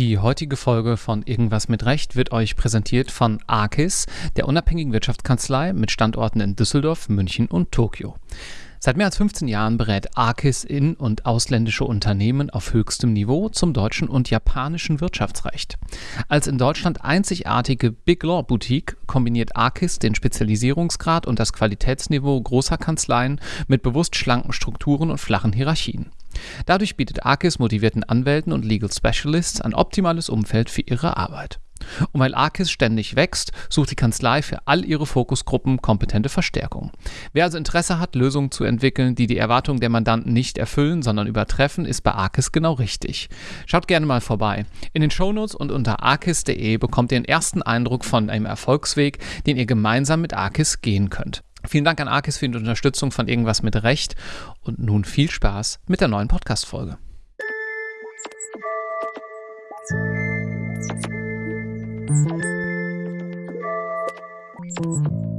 Die heutige Folge von Irgendwas mit Recht wird euch präsentiert von ARKIS, der unabhängigen Wirtschaftskanzlei mit Standorten in Düsseldorf, München und Tokio. Seit mehr als 15 Jahren berät ARKIS in- und ausländische Unternehmen auf höchstem Niveau zum deutschen und japanischen Wirtschaftsrecht. Als in Deutschland einzigartige Big Law Boutique kombiniert ARKIS den Spezialisierungsgrad und das Qualitätsniveau großer Kanzleien mit bewusst schlanken Strukturen und flachen Hierarchien. Dadurch bietet Arkis motivierten Anwälten und Legal Specialists ein optimales Umfeld für ihre Arbeit. Und weil Arkis ständig wächst, sucht die Kanzlei für all ihre Fokusgruppen kompetente Verstärkung. Wer also Interesse hat, Lösungen zu entwickeln, die die Erwartungen der Mandanten nicht erfüllen, sondern übertreffen, ist bei Arkis genau richtig. Schaut gerne mal vorbei. In den Shownotes und unter arkis.de bekommt ihr einen ersten Eindruck von einem Erfolgsweg, den ihr gemeinsam mit Arkis gehen könnt. Vielen Dank an Arkis für die Unterstützung von Irgendwas mit Recht und nun viel Spaß mit der neuen Podcast-Folge. Thank you.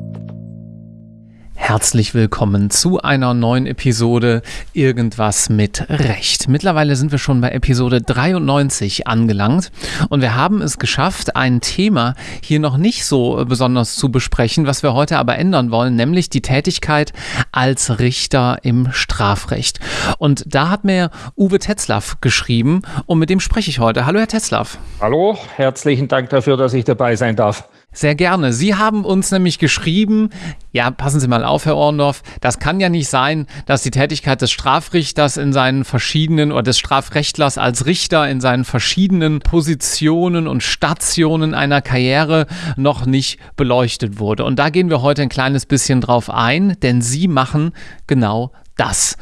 Herzlich willkommen zu einer neuen Episode Irgendwas mit Recht. Mittlerweile sind wir schon bei Episode 93 angelangt und wir haben es geschafft, ein Thema hier noch nicht so besonders zu besprechen, was wir heute aber ändern wollen, nämlich die Tätigkeit als Richter im Strafrecht. Und da hat mir Uwe Tetzlaff geschrieben und mit dem spreche ich heute. Hallo, Herr Tetzlaff. Hallo, herzlichen Dank dafür, dass ich dabei sein darf. Sehr gerne. Sie haben uns nämlich geschrieben, ja, passen Sie mal auf, Herr Orndorff, das kann ja nicht sein, dass die Tätigkeit des Strafrichters in seinen verschiedenen oder des Strafrechtlers als Richter in seinen verschiedenen Positionen und Stationen einer Karriere noch nicht beleuchtet wurde. Und da gehen wir heute ein kleines bisschen drauf ein, denn Sie machen genau das.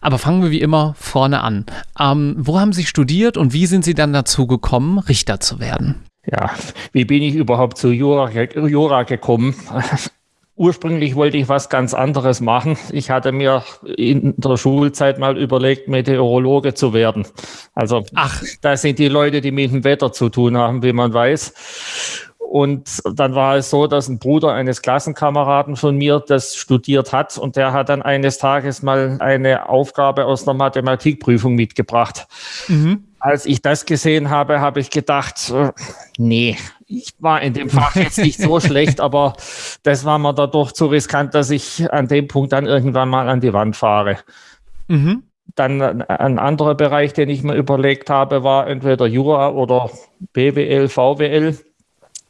Aber fangen wir wie immer vorne an. Ähm, wo haben Sie studiert und wie sind Sie dann dazu gekommen, Richter zu werden? Ja, wie bin ich überhaupt zu Jura, Jura gekommen? Ursprünglich wollte ich was ganz anderes machen. Ich hatte mir in der Schulzeit mal überlegt, Meteorologe zu werden. Also, ach, das sind die Leute, die mit dem Wetter zu tun haben, wie man weiß. Und dann war es so, dass ein Bruder eines Klassenkameraden von mir das studiert hat und der hat dann eines Tages mal eine Aufgabe aus einer Mathematikprüfung mitgebracht. Mhm als ich das gesehen habe, habe ich gedacht, äh, nee, ich war in dem Fach jetzt nicht so schlecht, aber das war mir dadurch zu riskant, dass ich an dem Punkt dann irgendwann mal an die Wand fahre. Mhm. Dann ein anderer Bereich, den ich mir überlegt habe, war entweder Jura oder BWL, VWL.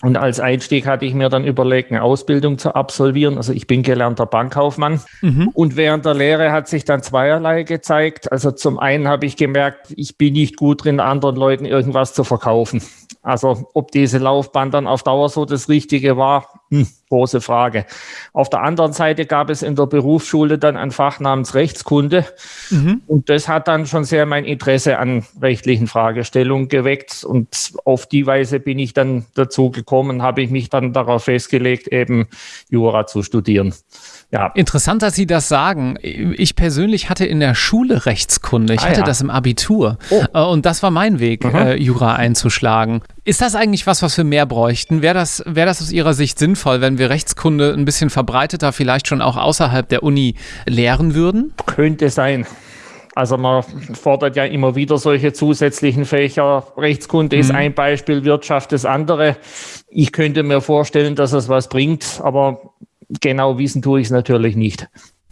Und als Einstieg hatte ich mir dann überlegt, eine Ausbildung zu absolvieren. Also ich bin gelernter Bankkaufmann. Mhm. Und während der Lehre hat sich dann zweierlei gezeigt. Also zum einen habe ich gemerkt, ich bin nicht gut drin, anderen Leuten irgendwas zu verkaufen. Also ob diese Laufbahn dann auf Dauer so das Richtige war, hm, große Frage. Auf der anderen Seite gab es in der Berufsschule dann ein Fach namens Rechtskunde. Mhm. Und das hat dann schon sehr mein Interesse an rechtlichen Fragestellungen geweckt. Und auf die Weise bin ich dann dazu gekommen, habe ich mich dann darauf festgelegt, eben Jura zu studieren. Ja. Interessant, dass Sie das sagen. Ich persönlich hatte in der Schule Rechtskunde. Ich ah, hatte ja. das im Abitur. Oh. Äh, und das war mein Weg, mhm. äh, Jura einzuschlagen. Ist das eigentlich was, was wir mehr bräuchten? Wäre das, wär das aus Ihrer Sicht sinnvoll, wenn wir Rechtskunde ein bisschen verbreiteter, vielleicht schon auch außerhalb der Uni lehren würden? Könnte sein. Also man fordert ja immer wieder solche zusätzlichen Fächer. Rechtskunde mhm. ist ein Beispiel, Wirtschaft das andere. Ich könnte mir vorstellen, dass es was bringt, aber genau wissen tue ich es natürlich nicht.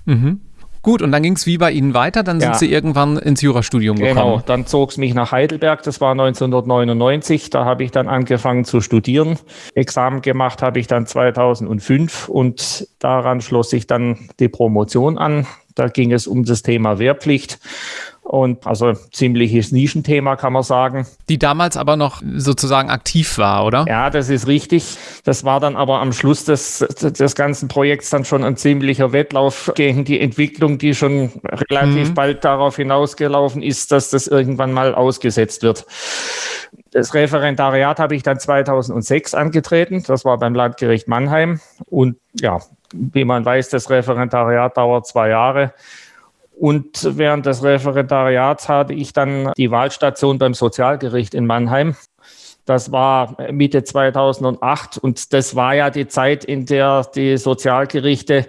Mhm. Gut, und dann ging es wie bei Ihnen weiter? Dann sind Sie irgendwann ins Jurastudium genau, gekommen. Genau, dann zog es mich nach Heidelberg. Das war 1999. Da habe ich dann angefangen zu studieren. Examen gemacht habe ich dann 2005 und daran schloss sich dann die Promotion an. Da ging es um das Thema Wehrpflicht. Und also ziemliches Nischenthema, kann man sagen. Die damals aber noch sozusagen aktiv war, oder? Ja, das ist richtig. Das war dann aber am Schluss des, des ganzen Projekts dann schon ein ziemlicher Wettlauf gegen die Entwicklung, die schon relativ mhm. bald darauf hinausgelaufen ist, dass das irgendwann mal ausgesetzt wird. Das Referendariat habe ich dann 2006 angetreten. Das war beim Landgericht Mannheim. Und ja, wie man weiß, das Referendariat dauert zwei Jahre. Und während des Referendariats hatte ich dann die Wahlstation beim Sozialgericht in Mannheim. Das war Mitte 2008 und das war ja die Zeit, in der die Sozialgerichte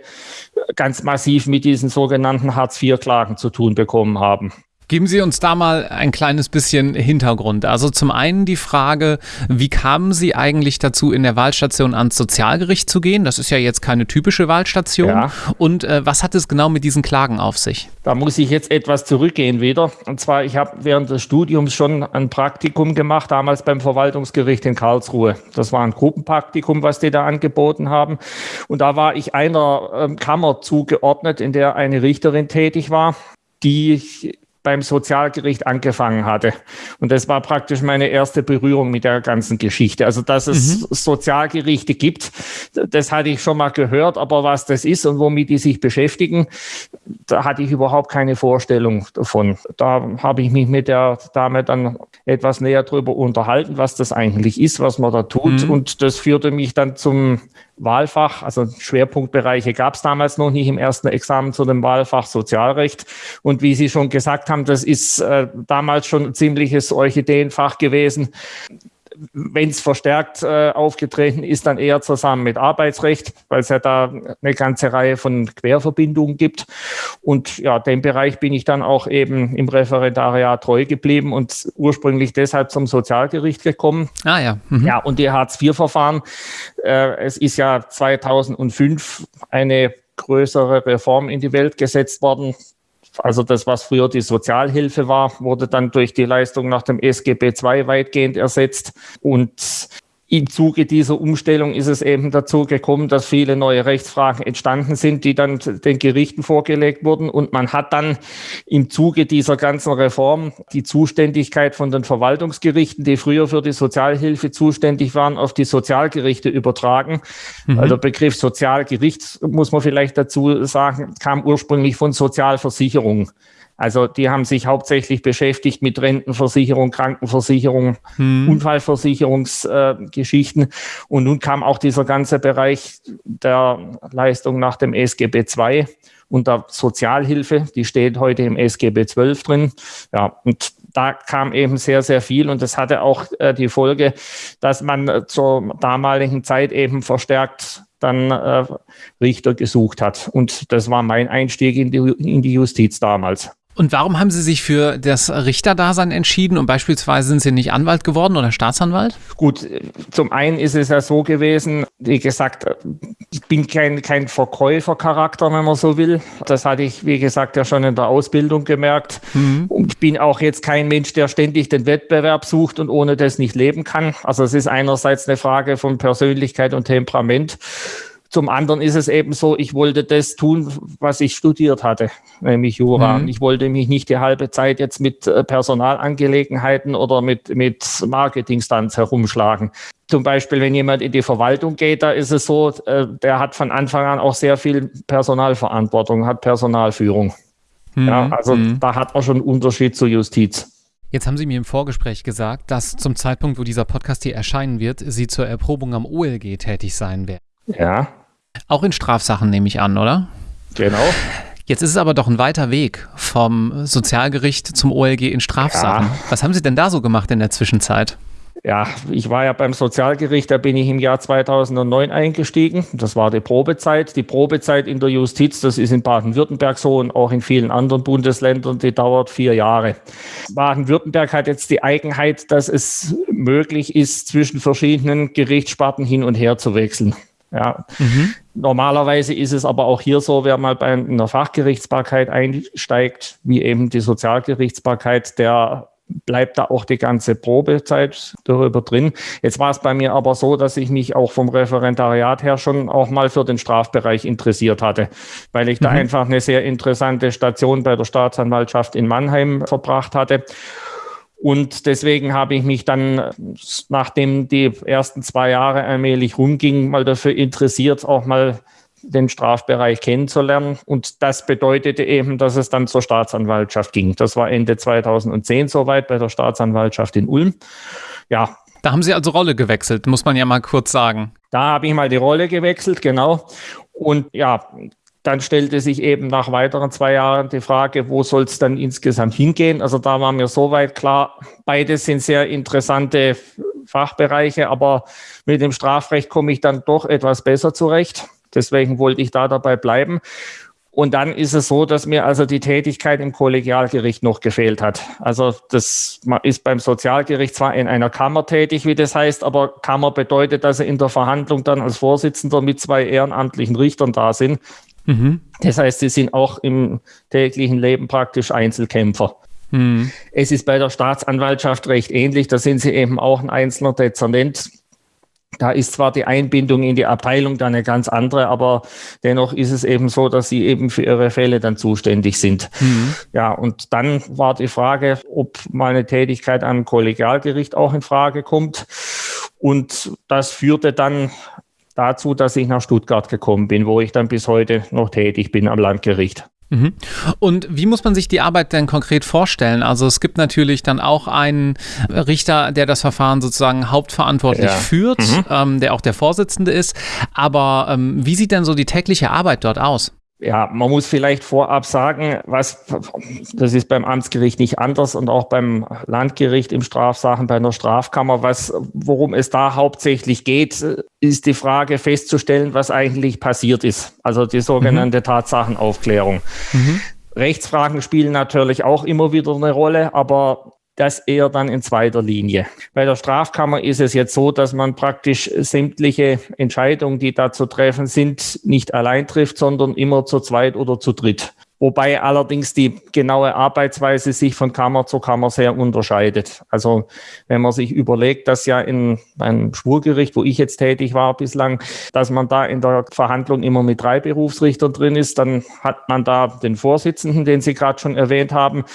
ganz massiv mit diesen sogenannten Hartz-IV-Klagen zu tun bekommen haben. Geben Sie uns da mal ein kleines bisschen Hintergrund. Also zum einen die Frage, wie kamen Sie eigentlich dazu, in der Wahlstation ans Sozialgericht zu gehen? Das ist ja jetzt keine typische Wahlstation. Ja. Und äh, was hat es genau mit diesen Klagen auf sich? Da muss ich jetzt etwas zurückgehen wieder. Und zwar, ich habe während des Studiums schon ein Praktikum gemacht, damals beim Verwaltungsgericht in Karlsruhe. Das war ein Gruppenpraktikum, was die da angeboten haben. Und da war ich einer ähm, Kammer zugeordnet, in der eine Richterin tätig war die beim Sozialgericht angefangen hatte. Und das war praktisch meine erste Berührung mit der ganzen Geschichte. Also, dass es mhm. Sozialgerichte gibt, das hatte ich schon mal gehört, aber was das ist und womit die sich beschäftigen, da hatte ich überhaupt keine Vorstellung davon. Da habe ich mich mit der Dame dann etwas näher drüber unterhalten, was das eigentlich ist, was man da tut. Mhm. Und das führte mich dann zum Wahlfach, also Schwerpunktbereiche gab es damals noch nicht im ersten Examen zu dem Wahlfach Sozialrecht. Und wie Sie schon gesagt haben, das ist äh, damals schon ein ziemliches Orchideenfach gewesen wenn es verstärkt äh, aufgetreten ist, dann eher zusammen mit Arbeitsrecht, weil es ja da eine ganze Reihe von Querverbindungen gibt. Und ja, dem Bereich bin ich dann auch eben im Referendariat treu geblieben und ursprünglich deshalb zum Sozialgericht gekommen. Ah ja. Mhm. Ja, und die Hartz-IV-Verfahren, äh, es ist ja 2005 eine größere Reform in die Welt gesetzt worden, also das, was früher die Sozialhilfe war, wurde dann durch die Leistung nach dem SGB II weitgehend ersetzt. Und im Zuge dieser Umstellung ist es eben dazu gekommen, dass viele neue Rechtsfragen entstanden sind, die dann den Gerichten vorgelegt wurden. Und man hat dann im Zuge dieser ganzen Reform die Zuständigkeit von den Verwaltungsgerichten, die früher für die Sozialhilfe zuständig waren, auf die Sozialgerichte übertragen. Mhm. Also der Begriff Sozialgericht, muss man vielleicht dazu sagen, kam ursprünglich von Sozialversicherung. Also die haben sich hauptsächlich beschäftigt mit Rentenversicherung, Krankenversicherung, hm. Unfallversicherungsgeschichten. Äh, und nun kam auch dieser ganze Bereich der Leistung nach dem SGB II und der Sozialhilfe, die steht heute im SGB XII drin. Ja, und da kam eben sehr, sehr viel und das hatte auch äh, die Folge, dass man zur damaligen Zeit eben verstärkt dann äh, Richter gesucht hat. Und das war mein Einstieg in die, in die Justiz damals. Und warum haben Sie sich für das Richterdasein entschieden und beispielsweise sind Sie nicht Anwalt geworden oder Staatsanwalt? Gut, zum einen ist es ja so gewesen, wie gesagt, ich bin kein, kein Verkäufercharakter, wenn man so will. Das hatte ich, wie gesagt, ja schon in der Ausbildung gemerkt. Mhm. Und ich bin auch jetzt kein Mensch, der ständig den Wettbewerb sucht und ohne das nicht leben kann. Also es ist einerseits eine Frage von Persönlichkeit und Temperament. Zum anderen ist es eben so, ich wollte das tun, was ich studiert hatte, nämlich Jura. Mhm. Ich wollte mich nicht die halbe Zeit jetzt mit äh, Personalangelegenheiten oder mit, mit Marketingstunts herumschlagen. Zum Beispiel, wenn jemand in die Verwaltung geht, da ist es so, äh, der hat von Anfang an auch sehr viel Personalverantwortung, hat Personalführung. Mhm. Ja, also mhm. da hat man schon einen Unterschied zur Justiz. Jetzt haben Sie mir im Vorgespräch gesagt, dass zum Zeitpunkt, wo dieser Podcast hier erscheinen wird, Sie zur Erprobung am OLG tätig sein werden. Ja. Auch in Strafsachen nehme ich an, oder? Genau. Jetzt ist es aber doch ein weiter Weg vom Sozialgericht zum OLG in Strafsachen. Ja. Was haben Sie denn da so gemacht in der Zwischenzeit? Ja, ich war ja beim Sozialgericht, da bin ich im Jahr 2009 eingestiegen. Das war die Probezeit. Die Probezeit in der Justiz, das ist in Baden-Württemberg so und auch in vielen anderen Bundesländern, die dauert vier Jahre. Baden-Württemberg hat jetzt die Eigenheit, dass es möglich ist, zwischen verschiedenen Gerichtssparten hin und her zu wechseln. Ja. Mhm. Normalerweise ist es aber auch hier so, wer mal bei einer Fachgerichtsbarkeit einsteigt, wie eben die Sozialgerichtsbarkeit, der bleibt da auch die ganze Probezeit darüber drin. Jetzt war es bei mir aber so, dass ich mich auch vom Referendariat her schon auch mal für den Strafbereich interessiert hatte, weil ich mhm. da einfach eine sehr interessante Station bei der Staatsanwaltschaft in Mannheim verbracht hatte und deswegen habe ich mich dann, nachdem die ersten zwei Jahre allmählich rumgingen, mal dafür interessiert, auch mal den Strafbereich kennenzulernen. Und das bedeutete eben, dass es dann zur Staatsanwaltschaft ging. Das war Ende 2010 soweit bei der Staatsanwaltschaft in Ulm. Ja. Da haben Sie also Rolle gewechselt, muss man ja mal kurz sagen. Da habe ich mal die Rolle gewechselt, genau. Und ja, dann stellte sich eben nach weiteren zwei Jahren die Frage, wo soll es dann insgesamt hingehen? Also da war mir soweit klar, beides sind sehr interessante Fachbereiche, aber mit dem Strafrecht komme ich dann doch etwas besser zurecht. Deswegen wollte ich da dabei bleiben. Und dann ist es so, dass mir also die Tätigkeit im Kollegialgericht noch gefehlt hat. Also das ist beim Sozialgericht zwar in einer Kammer tätig, wie das heißt, aber Kammer bedeutet, dass er in der Verhandlung dann als Vorsitzender mit zwei ehrenamtlichen Richtern da sind. Mhm. Das heißt, sie sind auch im täglichen Leben praktisch Einzelkämpfer. Mhm. Es ist bei der Staatsanwaltschaft recht ähnlich. Da sind sie eben auch ein einzelner Dezernent. Da ist zwar die Einbindung in die Abteilung dann eine ganz andere, aber dennoch ist es eben so, dass sie eben für ihre Fälle dann zuständig sind. Mhm. Ja, und dann war die Frage, ob meine Tätigkeit am Kollegialgericht auch in Frage kommt. Und das führte dann dazu, dass ich nach Stuttgart gekommen bin, wo ich dann bis heute noch tätig bin am Landgericht. Mhm. Und wie muss man sich die Arbeit denn konkret vorstellen? Also es gibt natürlich dann auch einen Richter, der das Verfahren sozusagen hauptverantwortlich ja. führt, mhm. ähm, der auch der Vorsitzende ist. Aber ähm, wie sieht denn so die tägliche Arbeit dort aus? Ja, man muss vielleicht vorab sagen, was, das ist beim Amtsgericht nicht anders und auch beim Landgericht im Strafsachen bei einer Strafkammer, was, worum es da hauptsächlich geht, ist die Frage festzustellen, was eigentlich passiert ist. Also die sogenannte mhm. Tatsachenaufklärung. Mhm. Rechtsfragen spielen natürlich auch immer wieder eine Rolle, aber das eher dann in zweiter Linie. Bei der Strafkammer ist es jetzt so, dass man praktisch sämtliche Entscheidungen, die da zu treffen sind, nicht allein trifft, sondern immer zu zweit oder zu dritt wobei allerdings die genaue Arbeitsweise sich von Kammer zu Kammer sehr unterscheidet. Also wenn man sich überlegt, dass ja in einem Schwurgericht, wo ich jetzt tätig war bislang, dass man da in der Verhandlung immer mit drei Berufsrichtern drin ist, dann hat man da den Vorsitzenden, den Sie gerade schon erwähnt haben.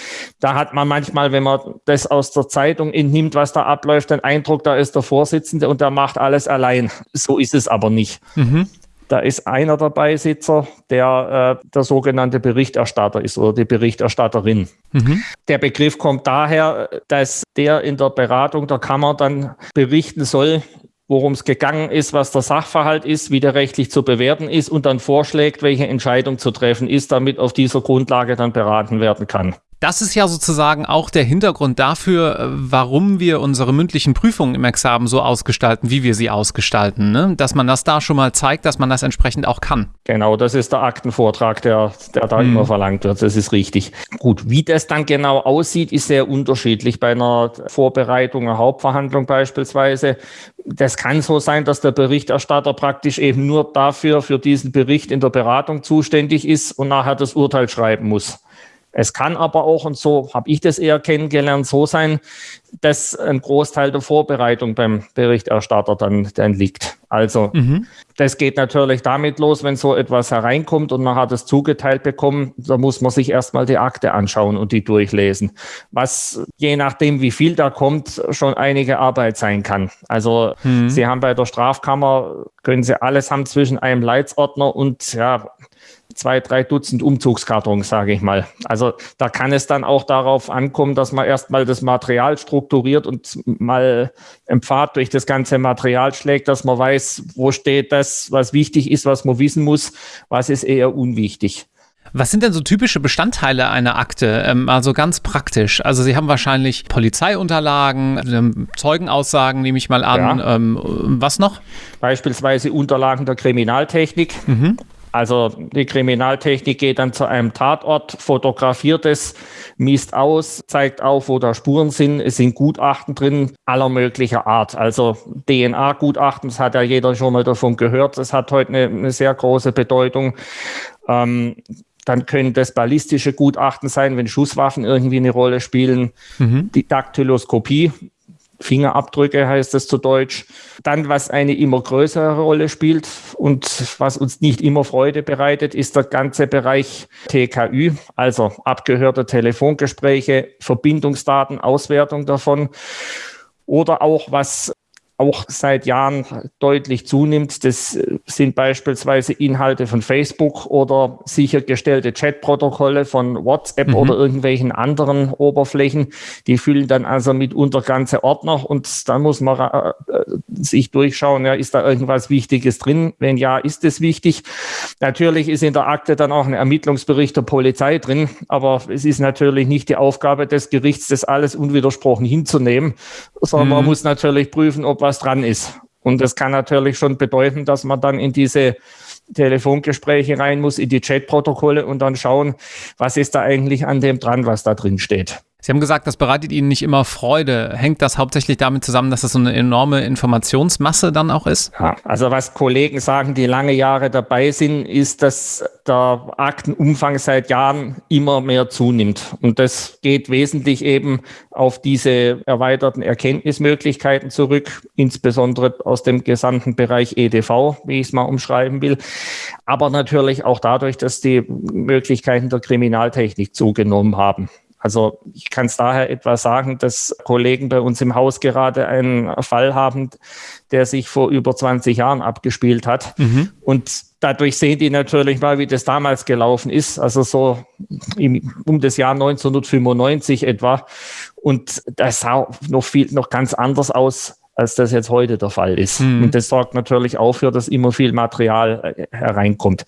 Da hat man manchmal, wenn man das aus der Zeitung entnimmt, was da abläuft, den Eindruck, da ist der Vorsitzende und der macht alles allein. So ist es aber nicht. Mhm. Da ist einer der Beisitzer, der äh, der sogenannte Berichterstatter ist oder die Berichterstatterin. Mhm. Der Begriff kommt daher, dass der in der Beratung der Kammer dann berichten soll, worum es gegangen ist, was der Sachverhalt ist, wie der rechtlich zu bewerten ist und dann vorschlägt, welche Entscheidung zu treffen ist, damit auf dieser Grundlage dann beraten werden kann. Das ist ja sozusagen auch der Hintergrund dafür, äh, warum wir unsere mündlichen Prüfungen im Examen so ausgestalten, wie wir sie ausgestalten. Ne? Dass man das da schon mal zeigt, dass man das entsprechend auch kann. Genau, das ist der Aktenvortrag, der, der da hm. immer verlangt wird. Das ist richtig. Gut, wie das dann genau aussieht, ist sehr unterschiedlich. Bei einer Vorbereitung, einer Hauptverhandlung beispielsweise. Das kann so sein, dass der Berichterstatter praktisch eben nur dafür, für diesen Bericht in der Beratung zuständig ist und nachher das Urteil schreiben muss. Es kann aber auch, und so habe ich das eher kennengelernt, so sein, dass ein Großteil der Vorbereitung beim Berichterstatter dann, dann liegt. Also mhm. das geht natürlich damit los, wenn so etwas hereinkommt und man hat es zugeteilt bekommen, da muss man sich erstmal die Akte anschauen und die durchlesen. Was je nachdem, wie viel da kommt, schon einige Arbeit sein kann. Also mhm. Sie haben bei der Strafkammer, können Sie alles haben zwischen einem Leitsordner und ja, zwei, drei Dutzend Umzugskartons, sage ich mal. Also da kann es dann auch darauf ankommen, dass man erstmal das Material strukturiert und mal im Pfad durch das ganze Material schlägt, dass man weiß, wo steht das, was wichtig ist, was man wissen muss, was ist eher unwichtig. Was sind denn so typische Bestandteile einer Akte? Ähm, also ganz praktisch. Also Sie haben wahrscheinlich Polizeiunterlagen, ähm, Zeugenaussagen, nehme ich mal an. Ja. Ähm, was noch? Beispielsweise Unterlagen der Kriminaltechnik. Mhm. Also die Kriminaltechnik geht dann zu einem Tatort, fotografiert es, misst aus, zeigt auf, wo da Spuren sind. Es sind Gutachten drin aller möglicher Art. Also DNA-Gutachten, das hat ja jeder schon mal davon gehört. Das hat heute eine, eine sehr große Bedeutung. Ähm, dann können das ballistische Gutachten sein, wenn Schusswaffen irgendwie eine Rolle spielen. Mhm. Die Daktyloskopie, Fingerabdrücke heißt es zu Deutsch. Dann, was eine immer größere Rolle spielt und was uns nicht immer Freude bereitet, ist der ganze Bereich TKÜ, also abgehörte Telefongespräche, Verbindungsdaten, Auswertung davon. Oder auch was auch seit Jahren deutlich zunimmt. Das sind beispielsweise Inhalte von Facebook oder sichergestellte Chatprotokolle von WhatsApp mhm. oder irgendwelchen anderen Oberflächen. Die füllen dann also mitunter ganze Ordner und dann muss man äh, sich durchschauen, ja, ist da irgendwas Wichtiges drin? Wenn ja, ist es wichtig. Natürlich ist in der Akte dann auch ein Ermittlungsbericht der Polizei drin, aber es ist natürlich nicht die Aufgabe des Gerichts, das alles unwidersprochen hinzunehmen, sondern mhm. man muss natürlich prüfen, ob was dran ist. Und das kann natürlich schon bedeuten, dass man dann in diese Telefongespräche rein muss, in die Chatprotokolle und dann schauen, was ist da eigentlich an dem dran, was da drin steht. Sie haben gesagt, das bereitet Ihnen nicht immer Freude. Hängt das hauptsächlich damit zusammen, dass das so eine enorme Informationsmasse dann auch ist? Ja, also was Kollegen sagen, die lange Jahre dabei sind, ist, dass der Aktenumfang seit Jahren immer mehr zunimmt. Und das geht wesentlich eben auf diese erweiterten Erkenntnismöglichkeiten zurück, insbesondere aus dem gesamten Bereich EDV, wie ich es mal umschreiben will. Aber natürlich auch dadurch, dass die Möglichkeiten der Kriminaltechnik zugenommen haben. Also ich kann es daher etwa sagen, dass Kollegen bei uns im Haus gerade einen Fall haben, der sich vor über 20 Jahren abgespielt hat. Mhm. Und dadurch sehen die natürlich mal, wie das damals gelaufen ist, also so im, um das Jahr 1995 etwa. Und das sah noch viel, noch ganz anders aus, als das jetzt heute der Fall ist. Mhm. Und das sorgt natürlich auch für, dass immer viel Material äh, hereinkommt.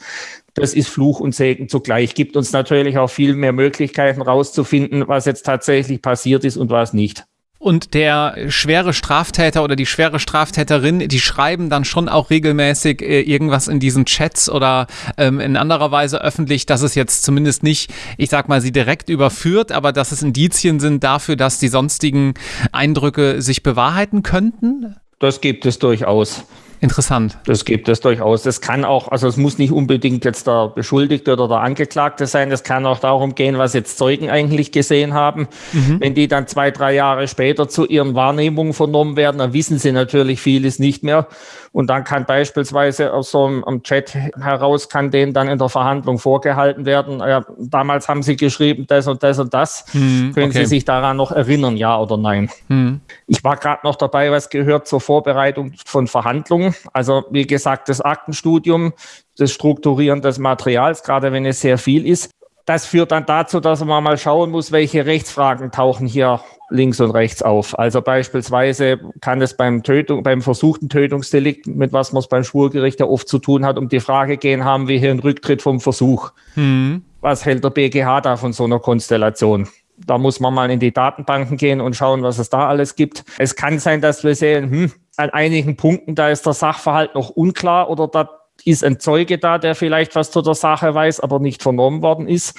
Das ist Fluch und Segen zugleich. Gibt uns natürlich auch viel mehr Möglichkeiten rauszufinden, was jetzt tatsächlich passiert ist und was nicht. Und der schwere Straftäter oder die schwere Straftäterin, die schreiben dann schon auch regelmäßig äh, irgendwas in diesen Chats oder ähm, in anderer Weise öffentlich, dass es jetzt zumindest nicht, ich sag mal, sie direkt überführt, aber dass es Indizien sind dafür, dass die sonstigen Eindrücke sich bewahrheiten könnten? Das gibt es durchaus. Interessant. Das gibt es durchaus. Das kann auch, also es muss nicht unbedingt jetzt der Beschuldigte oder der Angeklagte sein. Es kann auch darum gehen, was jetzt Zeugen eigentlich gesehen haben. Mhm. Wenn die dann zwei, drei Jahre später zu ihren Wahrnehmungen vernommen werden, dann wissen sie natürlich vieles nicht mehr. Und dann kann beispielsweise aus so einem Chat heraus, kann denen dann in der Verhandlung vorgehalten werden, ja, damals haben sie geschrieben, das und das und das. Hm, Können okay. Sie sich daran noch erinnern, ja oder nein? Hm. Ich war gerade noch dabei, was gehört zur Vorbereitung von Verhandlungen. Also wie gesagt, das Aktenstudium, das Strukturieren des Materials, gerade wenn es sehr viel ist, das führt dann dazu, dass man mal schauen muss, welche Rechtsfragen tauchen hier links und rechts auf. Also beispielsweise kann es beim Tötung, beim versuchten Tötungsdelikt, mit was man es beim Schwurgericht ja oft zu tun hat, um die Frage gehen, haben wir hier einen Rücktritt vom Versuch? Mhm. Was hält der BGH da von so einer Konstellation? Da muss man mal in die Datenbanken gehen und schauen, was es da alles gibt. Es kann sein, dass wir sehen, hm, an einigen Punkten, da ist der Sachverhalt noch unklar oder da ist ein Zeuge da, der vielleicht was zu der Sache weiß, aber nicht vernommen worden ist.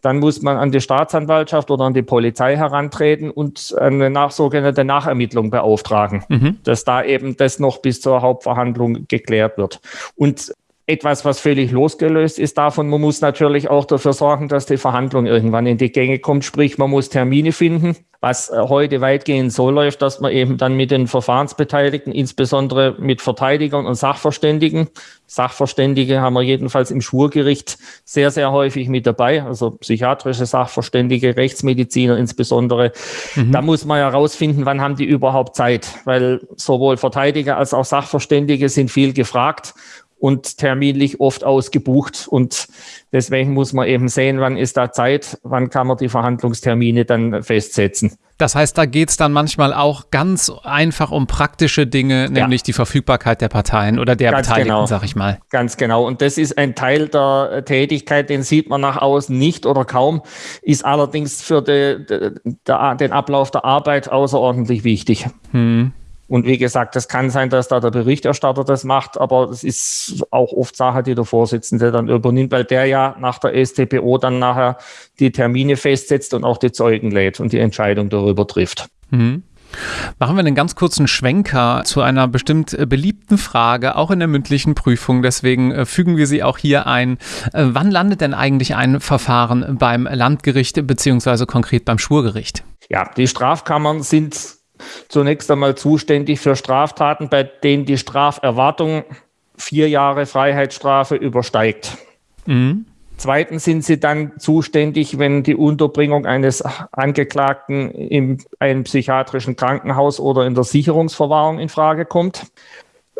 Dann muss man an die Staatsanwaltschaft oder an die Polizei herantreten und eine nach, sogenannte Nachermittlung beauftragen, mhm. dass da eben das noch bis zur Hauptverhandlung geklärt wird. Und etwas, was völlig losgelöst ist davon. Man muss natürlich auch dafür sorgen, dass die Verhandlung irgendwann in die Gänge kommt. Sprich, man muss Termine finden, was äh, heute weitgehend so läuft, dass man eben dann mit den Verfahrensbeteiligten, insbesondere mit Verteidigern und Sachverständigen, Sachverständige haben wir jedenfalls im Schwurgericht sehr, sehr häufig mit dabei, also psychiatrische Sachverständige, Rechtsmediziner insbesondere. Mhm. Da muss man herausfinden, wann haben die überhaupt Zeit, weil sowohl Verteidiger als auch Sachverständige sind viel gefragt und terminlich oft ausgebucht. Und deswegen muss man eben sehen, wann ist da Zeit, wann kann man die Verhandlungstermine dann festsetzen. Das heißt, da geht es dann manchmal auch ganz einfach um praktische Dinge, nämlich ja. die Verfügbarkeit der Parteien oder der ganz Beteiligten, genau. sag ich mal. Ganz genau. Und das ist ein Teil der Tätigkeit, den sieht man nach außen nicht oder kaum, ist allerdings für die, die, den Ablauf der Arbeit außerordentlich wichtig. Hm. Und wie gesagt, es kann sein, dass da der Berichterstatter das macht, aber es ist auch oft Sache, die der Vorsitzende dann übernimmt, weil der ja nach der STPO dann nachher die Termine festsetzt und auch die Zeugen lädt und die Entscheidung darüber trifft. Mhm. Machen wir einen ganz kurzen Schwenker zu einer bestimmt äh, beliebten Frage, auch in der mündlichen Prüfung. Deswegen äh, fügen wir sie auch hier ein. Äh, wann landet denn eigentlich ein Verfahren beim Landgericht beziehungsweise konkret beim Schwurgericht? Ja, die Strafkammern sind zunächst einmal zuständig für Straftaten, bei denen die Straferwartung vier Jahre Freiheitsstrafe übersteigt. Mhm. Zweitens sind sie dann zuständig, wenn die Unterbringung eines Angeklagten in einem psychiatrischen Krankenhaus oder in der Sicherungsverwahrung in Frage kommt.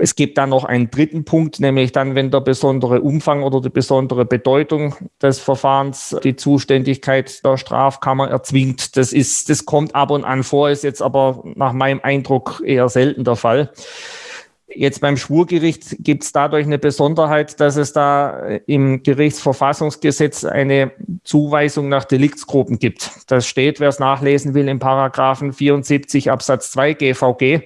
Es gibt dann noch einen dritten Punkt, nämlich dann, wenn der besondere Umfang oder die besondere Bedeutung des Verfahrens die Zuständigkeit der Strafkammer erzwingt. Das ist, das kommt ab und an vor, ist jetzt aber nach meinem Eindruck eher selten der Fall. Jetzt beim Schwurgericht gibt es dadurch eine Besonderheit, dass es da im Gerichtsverfassungsgesetz eine Zuweisung nach Deliktsgruppen gibt. Das steht, wer es nachlesen will, im Paragraphen 74 Absatz 2 GVG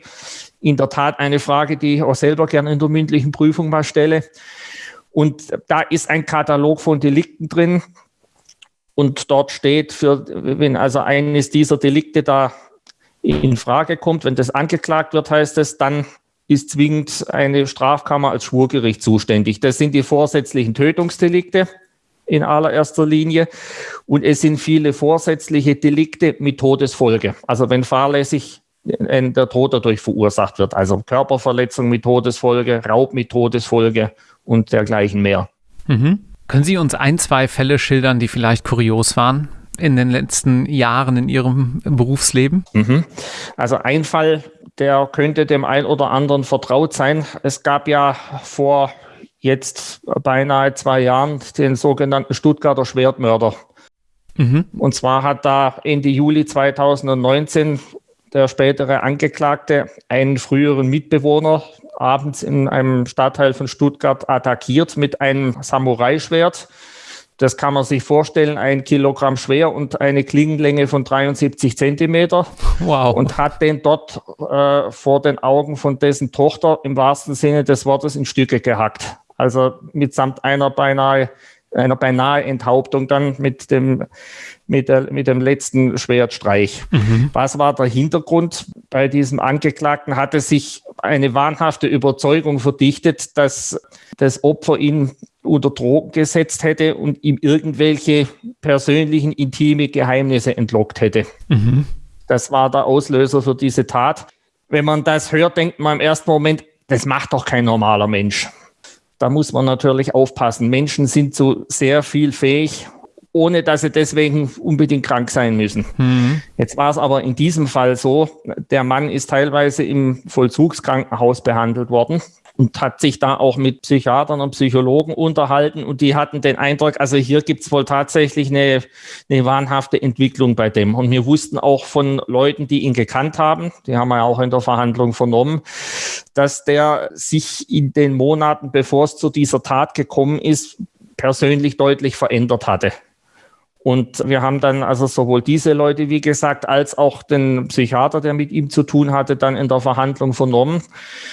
in der Tat eine Frage, die ich auch selber gerne in der mündlichen Prüfung mal stelle. Und da ist ein Katalog von Delikten drin. Und dort steht, für, wenn also eines dieser Delikte da in Frage kommt, wenn das angeklagt wird, heißt es, dann ist zwingend eine Strafkammer als Schwurgericht zuständig. Das sind die vorsätzlichen Tötungsdelikte in allererster Linie. Und es sind viele vorsätzliche Delikte mit Todesfolge. Also wenn fahrlässig der Tod dadurch verursacht wird. Also Körperverletzung mit Todesfolge, Raub mit Todesfolge und dergleichen mehr. Mhm. Können Sie uns ein, zwei Fälle schildern, die vielleicht kurios waren in den letzten Jahren in Ihrem Berufsleben? Mhm. Also ein Fall, der könnte dem einen oder anderen vertraut sein. Es gab ja vor jetzt beinahe zwei Jahren den sogenannten Stuttgarter Schwertmörder. Mhm. Und zwar hat da Ende Juli 2019 der spätere Angeklagte einen früheren Mitbewohner abends in einem Stadtteil von Stuttgart attackiert mit einem Samurai-Schwert. Das kann man sich vorstellen, ein Kilogramm schwer und eine Klingenlänge von 73 Zentimeter. Wow. Und hat den dort äh, vor den Augen von dessen Tochter im wahrsten Sinne des Wortes in Stücke gehackt. Also mitsamt einer beinahe, einer beinahe Enthauptung dann mit dem, mit, der, mit dem letzten Schwertstreich. Mhm. Was war der Hintergrund? Bei diesem Angeklagten hatte sich eine wahnhafte Überzeugung verdichtet, dass das Opfer ihn unter Drogen gesetzt hätte und ihm irgendwelche persönlichen, intime Geheimnisse entlockt hätte. Mhm. Das war der Auslöser für diese Tat. Wenn man das hört, denkt man im ersten Moment, das macht doch kein normaler Mensch da muss man natürlich aufpassen. Menschen sind so sehr viel fähig, ohne dass sie deswegen unbedingt krank sein müssen. Mhm. Jetzt war es aber in diesem Fall so, der Mann ist teilweise im Vollzugskrankenhaus behandelt worden und hat sich da auch mit Psychiatern und Psychologen unterhalten und die hatten den Eindruck, also hier gibt es wohl tatsächlich eine, eine wahnhafte Entwicklung bei dem. Und wir wussten auch von Leuten, die ihn gekannt haben, die haben wir ja auch in der Verhandlung vernommen, dass der sich in den Monaten, bevor es zu dieser Tat gekommen ist, persönlich deutlich verändert hatte. Und wir haben dann also sowohl diese Leute, wie gesagt, als auch den Psychiater, der mit ihm zu tun hatte, dann in der Verhandlung vernommen.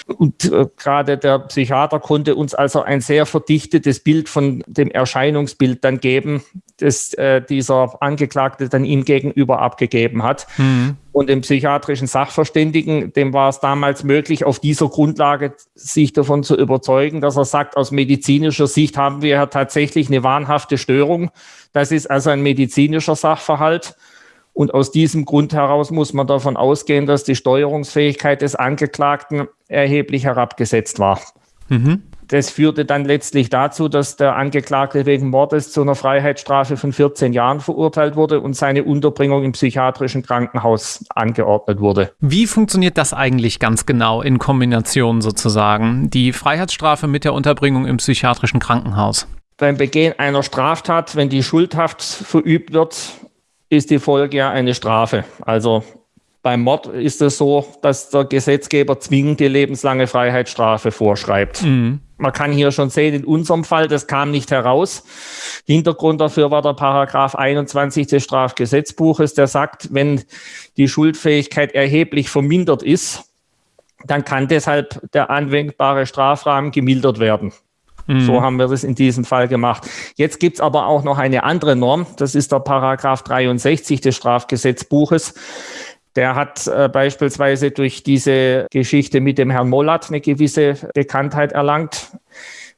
Und äh, gerade der Psychiater konnte uns also ein sehr verdichtetes Bild von dem Erscheinungsbild dann geben, das äh, dieser Angeklagte dann ihm gegenüber abgegeben hat. Mhm. Und dem psychiatrischen Sachverständigen, dem war es damals möglich, auf dieser Grundlage sich davon zu überzeugen, dass er sagt, aus medizinischer Sicht haben wir ja tatsächlich eine wahnhafte Störung. Das ist also ein medizinischer Sachverhalt. Und aus diesem Grund heraus muss man davon ausgehen, dass die Steuerungsfähigkeit des Angeklagten erheblich herabgesetzt war. Mhm. Das führte dann letztlich dazu, dass der Angeklagte wegen Mordes zu einer Freiheitsstrafe von 14 Jahren verurteilt wurde und seine Unterbringung im psychiatrischen Krankenhaus angeordnet wurde. Wie funktioniert das eigentlich ganz genau in Kombination sozusagen? Die Freiheitsstrafe mit der Unterbringung im psychiatrischen Krankenhaus? Beim Begehen einer Straftat, wenn die Schuldhaft verübt wird, ist die Folge ja eine Strafe. Also beim Mord ist es so, dass der Gesetzgeber zwingend die lebenslange Freiheitsstrafe vorschreibt. Mhm. Man kann hier schon sehen, in unserem Fall, das kam nicht heraus. Hintergrund dafür war der Paragraph 21 des Strafgesetzbuches, der sagt, wenn die Schuldfähigkeit erheblich vermindert ist, dann kann deshalb der anwendbare Strafrahmen gemildert werden. Mhm. So haben wir das in diesem Fall gemacht. Jetzt gibt's aber auch noch eine andere Norm. Das ist der Paragraph 63 des Strafgesetzbuches. Der hat äh, beispielsweise durch diese Geschichte mit dem Herrn Mollat eine gewisse Bekanntheit erlangt.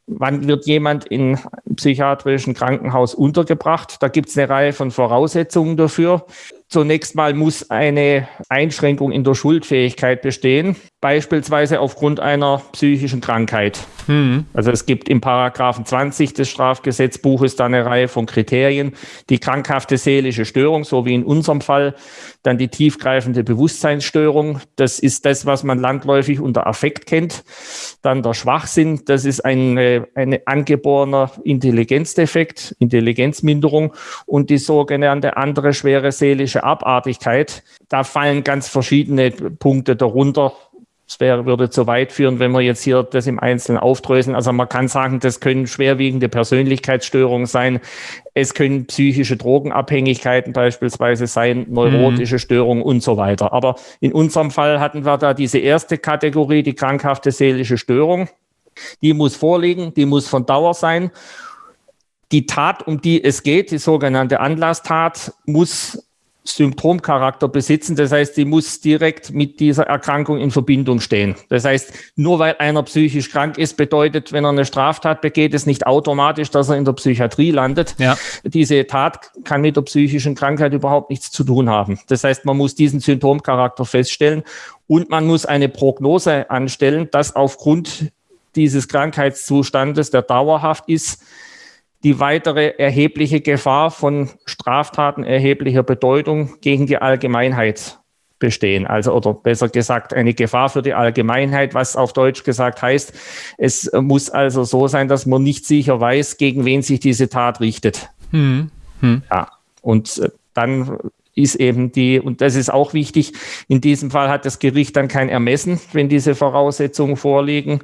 Wann wird jemand in psychiatrischen Krankenhaus untergebracht? Da gibt es eine Reihe von Voraussetzungen dafür. Zunächst mal muss eine Einschränkung in der Schuldfähigkeit bestehen, beispielsweise aufgrund einer psychischen Krankheit. Mhm. Also es gibt im Paragraphen 20 des Strafgesetzbuches da eine Reihe von Kriterien. Die krankhafte seelische Störung, so wie in unserem Fall, dann die tiefgreifende Bewusstseinsstörung. Das ist das, was man landläufig unter Affekt kennt. Dann der Schwachsinn, das ist ein eine angeborener Intelligenzdefekt, Intelligenzminderung und die sogenannte andere schwere seelische Abartigkeit. Da fallen ganz verschiedene Punkte darunter. Es wäre, würde zu weit führen, wenn wir jetzt hier das im Einzelnen aufdröseln. Also man kann sagen, das können schwerwiegende Persönlichkeitsstörungen sein. Es können psychische Drogenabhängigkeiten beispielsweise sein, neurotische mhm. Störungen und so weiter. Aber in unserem Fall hatten wir da diese erste Kategorie, die krankhafte seelische Störung. Die muss vorliegen, die muss von Dauer sein. Die Tat, um die es geht, die sogenannte Anlasstat, muss Symptomcharakter besitzen. Das heißt, die muss direkt mit dieser Erkrankung in Verbindung stehen. Das heißt, nur weil einer psychisch krank ist, bedeutet, wenn er eine Straftat begeht, es nicht automatisch, dass er in der Psychiatrie landet. Ja. Diese Tat kann mit der psychischen Krankheit überhaupt nichts zu tun haben. Das heißt, man muss diesen Symptomcharakter feststellen und man muss eine Prognose anstellen, dass aufgrund dieses Krankheitszustandes, der dauerhaft ist, die weitere erhebliche Gefahr von Straftaten erheblicher Bedeutung gegen die Allgemeinheit bestehen. Also, oder besser gesagt, eine Gefahr für die Allgemeinheit, was auf Deutsch gesagt heißt, es muss also so sein, dass man nicht sicher weiß, gegen wen sich diese Tat richtet. Hm. Hm. Ja, und äh, dann ist eben die, und das ist auch wichtig, in diesem Fall hat das Gericht dann kein Ermessen, wenn diese Voraussetzungen vorliegen,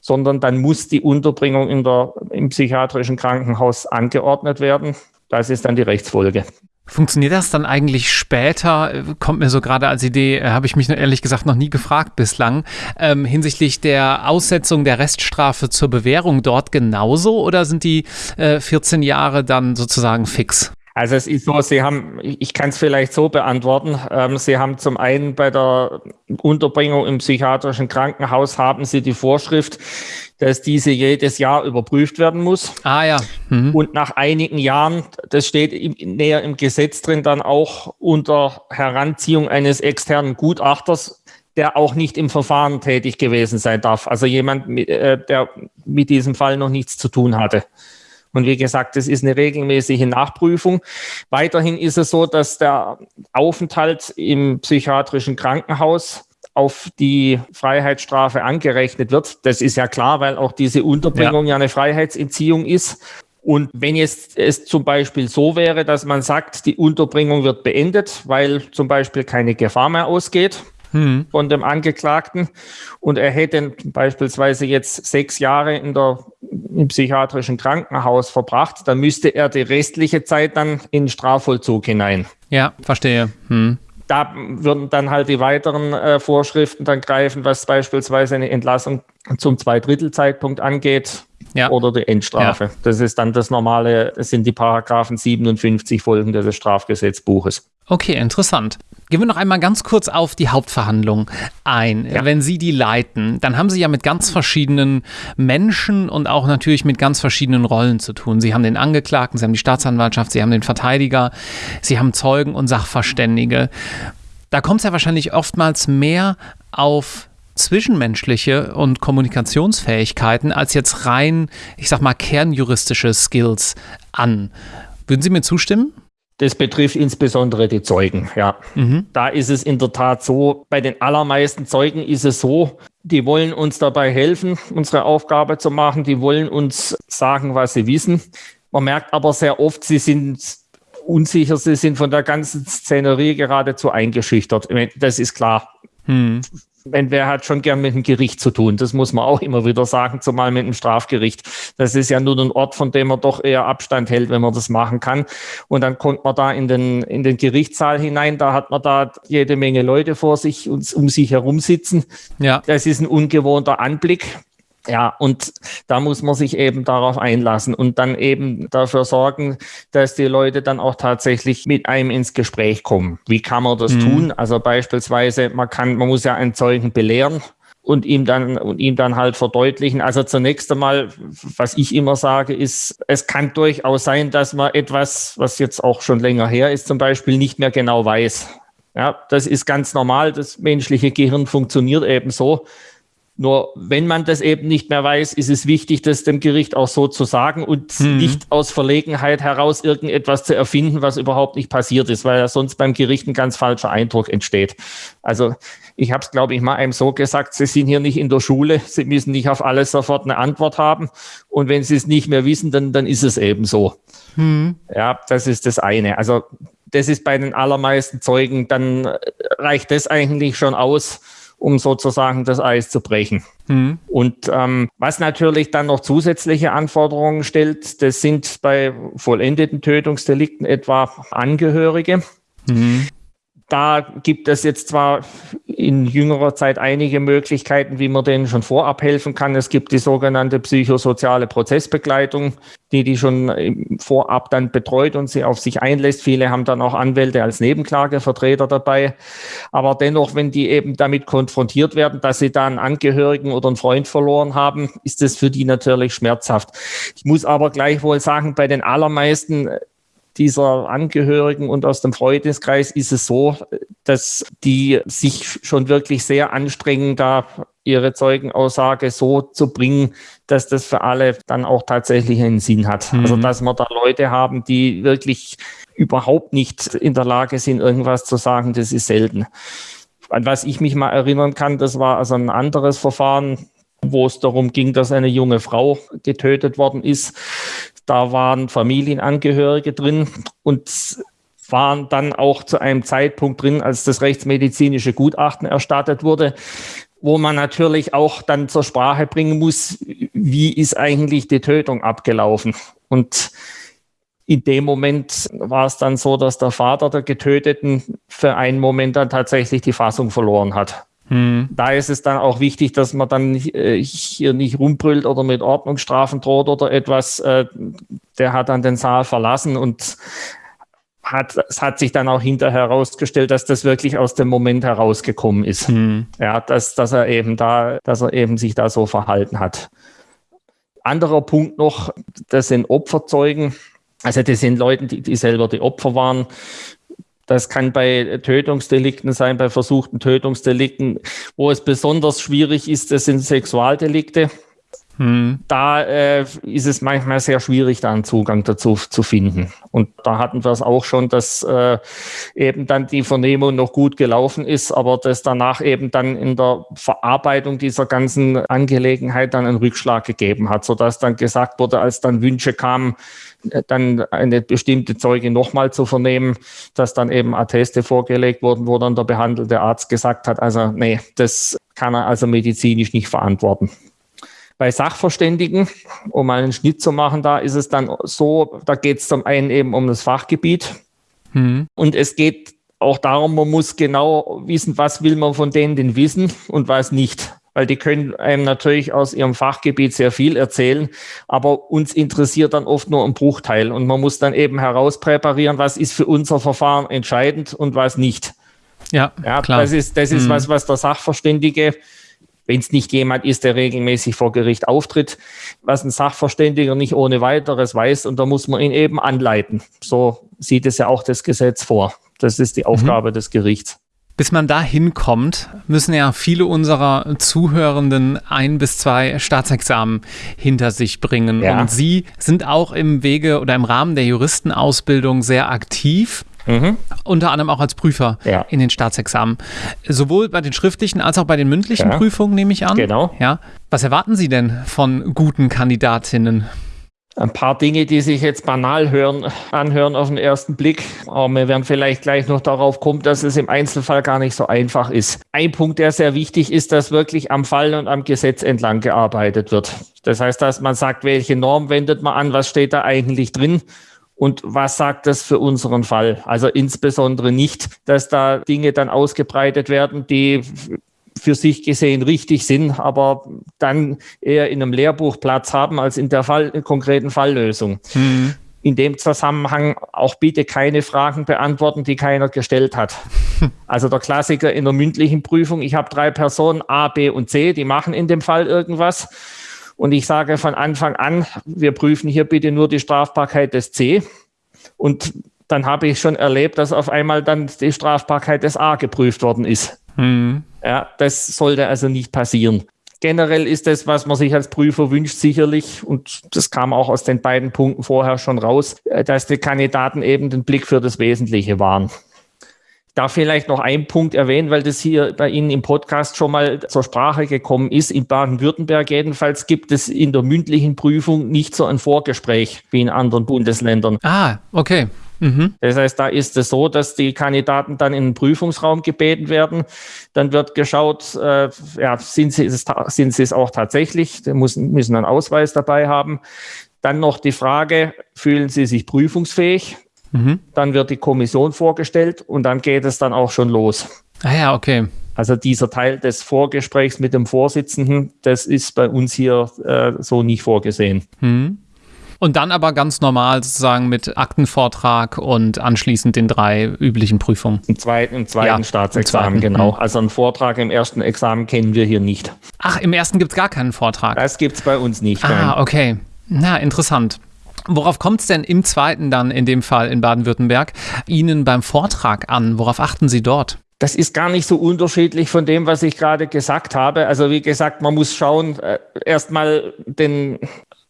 sondern dann muss die Unterbringung in der, im psychiatrischen Krankenhaus angeordnet werden. Das ist dann die Rechtsfolge. Funktioniert das dann eigentlich später? Kommt mir so gerade als Idee, äh, habe ich mich ehrlich gesagt noch nie gefragt bislang, ähm, hinsichtlich der Aussetzung der Reststrafe zur Bewährung dort genauso oder sind die äh, 14 Jahre dann sozusagen fix? Also es ist so, Sie haben, ich kann es vielleicht so beantworten, ähm, Sie haben zum einen bei der Unterbringung im psychiatrischen Krankenhaus haben Sie die Vorschrift, dass diese jedes Jahr überprüft werden muss. Ah ja. Mhm. Und nach einigen Jahren, das steht im, näher im Gesetz drin, dann auch unter Heranziehung eines externen Gutachters, der auch nicht im Verfahren tätig gewesen sein darf. Also jemand, äh, der mit diesem Fall noch nichts zu tun hatte. Und wie gesagt, das ist eine regelmäßige Nachprüfung. Weiterhin ist es so, dass der Aufenthalt im psychiatrischen Krankenhaus auf die Freiheitsstrafe angerechnet wird. Das ist ja klar, weil auch diese Unterbringung ja, ja eine Freiheitsentziehung ist. Und wenn jetzt es zum Beispiel so wäre, dass man sagt, die Unterbringung wird beendet, weil zum Beispiel keine Gefahr mehr ausgeht, hm. von dem Angeklagten und er hätte beispielsweise jetzt sechs Jahre in der, im psychiatrischen Krankenhaus verbracht, dann müsste er die restliche Zeit dann in Strafvollzug hinein. Ja, verstehe. Hm. Da würden dann halt die weiteren äh, Vorschriften dann greifen, was beispielsweise eine Entlassung zum Zweidrittelzeitpunkt angeht ja. oder die Endstrafe. Ja. Das ist dann das normale, das sind die Paragraphen 57 folgende des Strafgesetzbuches. Okay, interessant. Gehen wir noch einmal ganz kurz auf die Hauptverhandlung ein. Ja. Wenn Sie die leiten, dann haben Sie ja mit ganz verschiedenen Menschen und auch natürlich mit ganz verschiedenen Rollen zu tun. Sie haben den Angeklagten, Sie haben die Staatsanwaltschaft, Sie haben den Verteidiger, Sie haben Zeugen und Sachverständige. Da kommt es ja wahrscheinlich oftmals mehr auf zwischenmenschliche und Kommunikationsfähigkeiten als jetzt rein, ich sag mal, kernjuristische Skills an. Würden Sie mir zustimmen? Das betrifft insbesondere die Zeugen, ja. Mhm. Da ist es in der Tat so, bei den allermeisten Zeugen ist es so, die wollen uns dabei helfen, unsere Aufgabe zu machen, die wollen uns sagen, was sie wissen. Man merkt aber sehr oft, sie sind unsicher, sie sind von der ganzen Szenerie geradezu eingeschüchtert. Das ist klar. Hm wenn wer hat schon gern mit dem Gericht zu tun. Das muss man auch immer wieder sagen, zumal mit dem Strafgericht. Das ist ja nur ein Ort, von dem man doch eher Abstand hält, wenn man das machen kann. Und dann kommt man da in den, in den Gerichtssaal hinein, da hat man da jede Menge Leute vor sich und um sich herum sitzen. Ja. Das ist ein ungewohnter Anblick. Ja, und da muss man sich eben darauf einlassen und dann eben dafür sorgen, dass die Leute dann auch tatsächlich mit einem ins Gespräch kommen. Wie kann man das mhm. tun? Also beispielsweise, man kann, man muss ja einen Zeugen belehren und ihm dann und ihm dann halt verdeutlichen. Also zunächst einmal, was ich immer sage, ist, es kann durchaus sein, dass man etwas, was jetzt auch schon länger her ist, zum Beispiel nicht mehr genau weiß. Ja, das ist ganz normal. Das menschliche Gehirn funktioniert eben so. Nur wenn man das eben nicht mehr weiß, ist es wichtig, das dem Gericht auch so zu sagen und hm. nicht aus Verlegenheit heraus irgendetwas zu erfinden, was überhaupt nicht passiert ist, weil ja sonst beim Gericht ein ganz falscher Eindruck entsteht. Also ich habe es, glaube ich, mal einem so gesagt, Sie sind hier nicht in der Schule, Sie müssen nicht auf alles sofort eine Antwort haben. Und wenn Sie es nicht mehr wissen, dann, dann ist es eben so. Hm. Ja, das ist das eine. Also das ist bei den allermeisten Zeugen, dann reicht das eigentlich schon aus, um sozusagen das Eis zu brechen. Mhm. Und ähm, was natürlich dann noch zusätzliche Anforderungen stellt, das sind bei vollendeten Tötungsdelikten etwa Angehörige. Mhm. Da gibt es jetzt zwar in jüngerer Zeit einige Möglichkeiten, wie man denen schon vorab helfen kann. Es gibt die sogenannte psychosoziale Prozessbegleitung, die die schon vorab dann betreut und sie auf sich einlässt. Viele haben dann auch Anwälte als Nebenklagevertreter dabei. Aber dennoch, wenn die eben damit konfrontiert werden, dass sie da einen Angehörigen oder einen Freund verloren haben, ist das für die natürlich schmerzhaft. Ich muss aber gleichwohl sagen, bei den allermeisten dieser Angehörigen und aus dem Freundeskreis ist es so, dass die sich schon wirklich sehr anstrengen, da ihre Zeugenaussage so zu bringen, dass das für alle dann auch tatsächlich einen Sinn hat. Mhm. Also dass wir da Leute haben, die wirklich überhaupt nicht in der Lage sind, irgendwas zu sagen, das ist selten. An was ich mich mal erinnern kann, das war also ein anderes Verfahren, wo es darum ging, dass eine junge Frau getötet worden ist. Da waren Familienangehörige drin und waren dann auch zu einem Zeitpunkt drin, als das rechtsmedizinische Gutachten erstattet wurde, wo man natürlich auch dann zur Sprache bringen muss, wie ist eigentlich die Tötung abgelaufen. Und in dem Moment war es dann so, dass der Vater der Getöteten für einen Moment dann tatsächlich die Fassung verloren hat. Hm. Da ist es dann auch wichtig, dass man dann äh, hier nicht rumbrüllt oder mit Ordnungsstrafen droht oder etwas. Äh, der hat dann den Saal verlassen und hat, es hat sich dann auch hinterher herausgestellt, dass das wirklich aus dem Moment herausgekommen ist. Hm. Ja, dass, dass er eben da, dass er eben sich da so verhalten hat. Anderer Punkt noch, das sind Opferzeugen. Also das sind Leute, die, die selber die Opfer waren. Das kann bei Tötungsdelikten sein, bei versuchten Tötungsdelikten. Wo es besonders schwierig ist, das sind Sexualdelikte. Hm. Da äh, ist es manchmal sehr schwierig, da einen Zugang dazu zu finden. Und da hatten wir es auch schon, dass äh, eben dann die Vernehmung noch gut gelaufen ist, aber dass danach eben dann in der Verarbeitung dieser ganzen Angelegenheit dann einen Rückschlag gegeben hat, sodass dann gesagt wurde, als dann Wünsche kamen, dann eine bestimmte Zeuge nochmal zu vernehmen, dass dann eben Atteste vorgelegt wurden, wo dann der behandelte Arzt gesagt hat, also nee, das kann er also medizinisch nicht verantworten. Bei Sachverständigen, um mal einen Schnitt zu machen, da ist es dann so, da geht es zum einen eben um das Fachgebiet mhm. und es geht auch darum, man muss genau wissen, was will man von denen denn wissen und was nicht. Weil die können einem natürlich aus ihrem Fachgebiet sehr viel erzählen, aber uns interessiert dann oft nur ein Bruchteil und man muss dann eben herauspräparieren, was ist für unser Verfahren entscheidend und was nicht. Ja, ja klar. Das ist, das ist mhm. was, was der Sachverständige wenn es nicht jemand ist, der regelmäßig vor Gericht auftritt, was ein Sachverständiger nicht ohne weiteres weiß und da muss man ihn eben anleiten. So sieht es ja auch das Gesetz vor. Das ist die mhm. Aufgabe mhm. des Gerichts. Bis man da hinkommt, müssen ja viele unserer Zuhörenden ein bis zwei Staatsexamen hinter sich bringen. Ja. Und Sie sind auch im Wege oder im Rahmen der Juristenausbildung sehr aktiv. Mhm. Unter anderem auch als Prüfer ja. in den Staatsexamen. Sowohl bei den schriftlichen als auch bei den mündlichen ja. Prüfungen, nehme ich an. Genau. Ja. Was erwarten Sie denn von guten Kandidatinnen? Ein paar Dinge, die sich jetzt banal hören, anhören auf den ersten Blick, aber wir werden vielleicht gleich noch darauf kommen, dass es im Einzelfall gar nicht so einfach ist. Ein Punkt, der sehr wichtig ist, dass wirklich am Fall und am Gesetz entlang gearbeitet wird. Das heißt, dass man sagt, welche Norm wendet man an, was steht da eigentlich drin und was sagt das für unseren Fall? Also insbesondere nicht, dass da Dinge dann ausgebreitet werden, die für sich gesehen richtig sind, aber dann eher in einem Lehrbuch Platz haben als in der Fall, konkreten Falllösung. Mhm. In dem Zusammenhang auch bitte keine Fragen beantworten, die keiner gestellt hat. Also der Klassiker in der mündlichen Prüfung, ich habe drei Personen A, B und C, die machen in dem Fall irgendwas und ich sage von Anfang an, wir prüfen hier bitte nur die Strafbarkeit des C. Und dann habe ich schon erlebt, dass auf einmal dann die Strafbarkeit des A geprüft worden ist. Mhm. Ja, das sollte also nicht passieren. Generell ist das, was man sich als Prüfer wünscht, sicherlich, und das kam auch aus den beiden Punkten vorher schon raus, äh, dass die Kandidaten eben den Blick für das Wesentliche waren darf vielleicht noch einen Punkt erwähnen, weil das hier bei Ihnen im Podcast schon mal zur Sprache gekommen ist. In Baden-Württemberg jedenfalls gibt es in der mündlichen Prüfung nicht so ein Vorgespräch wie in anderen Bundesländern. Ah, okay. Mhm. Das heißt, da ist es so, dass die Kandidaten dann in den Prüfungsraum gebeten werden. Dann wird geschaut, äh, ja, sind sie, es, sind sie es auch tatsächlich? Sie müssen, müssen einen Ausweis dabei haben. Dann noch die Frage, fühlen sie sich prüfungsfähig? Mhm. Dann wird die Kommission vorgestellt und dann geht es dann auch schon los. Ah ja, okay. Also dieser Teil des Vorgesprächs mit dem Vorsitzenden, das ist bei uns hier äh, so nicht vorgesehen. Mhm. Und dann aber ganz normal sozusagen mit Aktenvortrag und anschließend den drei üblichen Prüfungen. Im zweiten, im zweiten ja, Staatsexamen, im zweiten. genau. Mhm. Also einen Vortrag im ersten Examen kennen wir hier nicht. Ach, im ersten gibt es gar keinen Vortrag. Das gibt es bei uns nicht. Ah, nein. okay. Na, interessant. Worauf kommt es denn im zweiten dann in dem Fall in Baden-Württemberg Ihnen beim Vortrag an? Worauf achten Sie dort? Das ist gar nicht so unterschiedlich von dem, was ich gerade gesagt habe. Also wie gesagt, man muss schauen, äh, erstmal den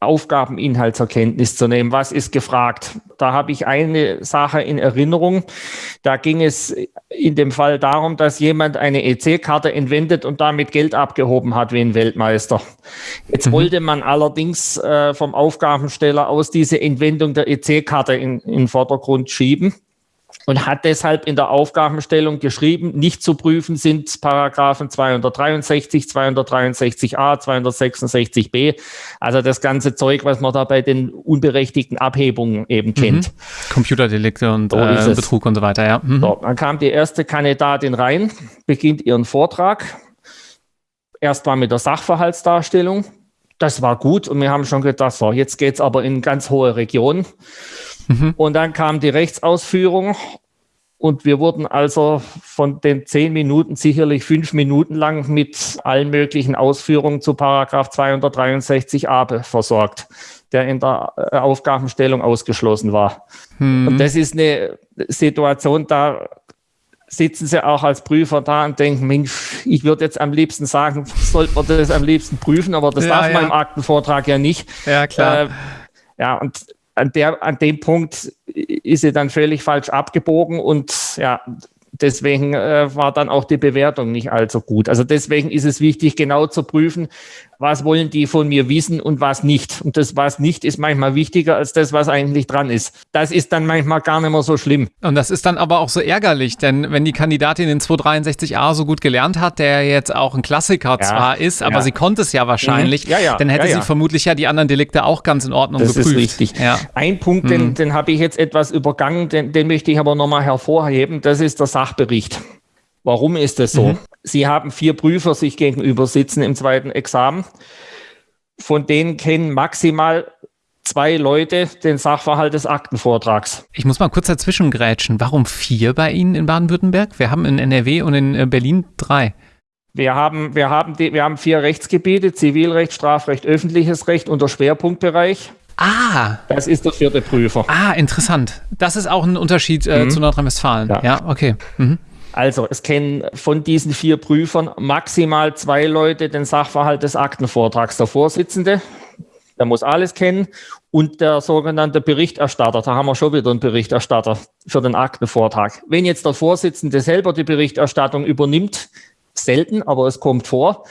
Aufgabeninhalt zur Kenntnis zu nehmen. Was ist gefragt? Da habe ich eine Sache in Erinnerung. Da ging es in dem Fall darum, dass jemand eine EC-Karte entwendet und damit Geld abgehoben hat wie ein Weltmeister. Jetzt mhm. wollte man allerdings äh, vom Aufgabensteller aus diese Entwendung der EC-Karte in, in den Vordergrund schieben und hat deshalb in der Aufgabenstellung geschrieben, nicht zu prüfen sind Paragraphen 263, 263a, 266b, also das ganze Zeug, was man da bei den unberechtigten Abhebungen eben kennt. Mhm. Computerdelikte und so äh, Betrug und so weiter, ja. Mhm. So, dann kam die erste Kandidatin rein, beginnt ihren Vortrag, erst mal mit der Sachverhaltsdarstellung. Das war gut und wir haben schon gedacht, so, jetzt geht's aber in ganz hohe Regionen. Mhm. Und dann kam die Rechtsausführung und wir wurden also von den zehn Minuten sicherlich fünf Minuten lang mit allen möglichen Ausführungen zu Paragraph 263a versorgt, der in der äh, Aufgabenstellung ausgeschlossen war. Mhm. Und das ist eine Situation, da sitzen sie auch als Prüfer da und denken, Mensch, ich würde jetzt am liebsten sagen, sollte man das am liebsten prüfen, aber das ja, darf ja. man im Aktenvortrag ja nicht. Ja, klar. Äh, ja, und an, der, an dem Punkt ist sie dann völlig falsch abgebogen und ja, deswegen äh, war dann auch die Bewertung nicht allzu gut. Also deswegen ist es wichtig, genau zu prüfen, was wollen die von mir wissen und was nicht. Und das, was nicht, ist manchmal wichtiger als das, was eigentlich dran ist. Das ist dann manchmal gar nicht mehr so schlimm. Und das ist dann aber auch so ärgerlich, denn wenn die Kandidatin in 263a so gut gelernt hat, der jetzt auch ein Klassiker ja, zwar ist, aber ja. sie konnte es ja wahrscheinlich, mhm. ja, dann hätte sie vermutlich ja die anderen Delikte auch ganz in Ordnung das geprüft. Das ist richtig. Ein Punkt, mhm. den, den habe ich jetzt etwas übergangen, den, den möchte ich aber nochmal hervorheben, das ist der Sachbericht. Warum ist das so? Mhm. Sie haben vier Prüfer sich gegenüber sitzen im zweiten Examen. Von denen kennen maximal zwei Leute den Sachverhalt des Aktenvortrags. Ich muss mal kurz dazwischen grätschen. Warum vier bei Ihnen in Baden-Württemberg? Wir haben in NRW und in äh, Berlin drei. Wir haben, wir, haben die, wir haben vier Rechtsgebiete, Zivilrecht, Strafrecht, öffentliches Recht und der Schwerpunktbereich. Ah. Das ist der vierte Prüfer. Ah, interessant. Das ist auch ein Unterschied äh, mhm. zu Nordrhein-Westfalen. Ja. ja, okay. Mhm. Also es kennen von diesen vier Prüfern maximal zwei Leute den Sachverhalt des Aktenvortrags. Der Vorsitzende, der muss alles kennen, und der sogenannte Berichterstatter. Da haben wir schon wieder einen Berichterstatter für den Aktenvortrag. Wenn jetzt der Vorsitzende selber die Berichterstattung übernimmt, selten, aber es kommt vor,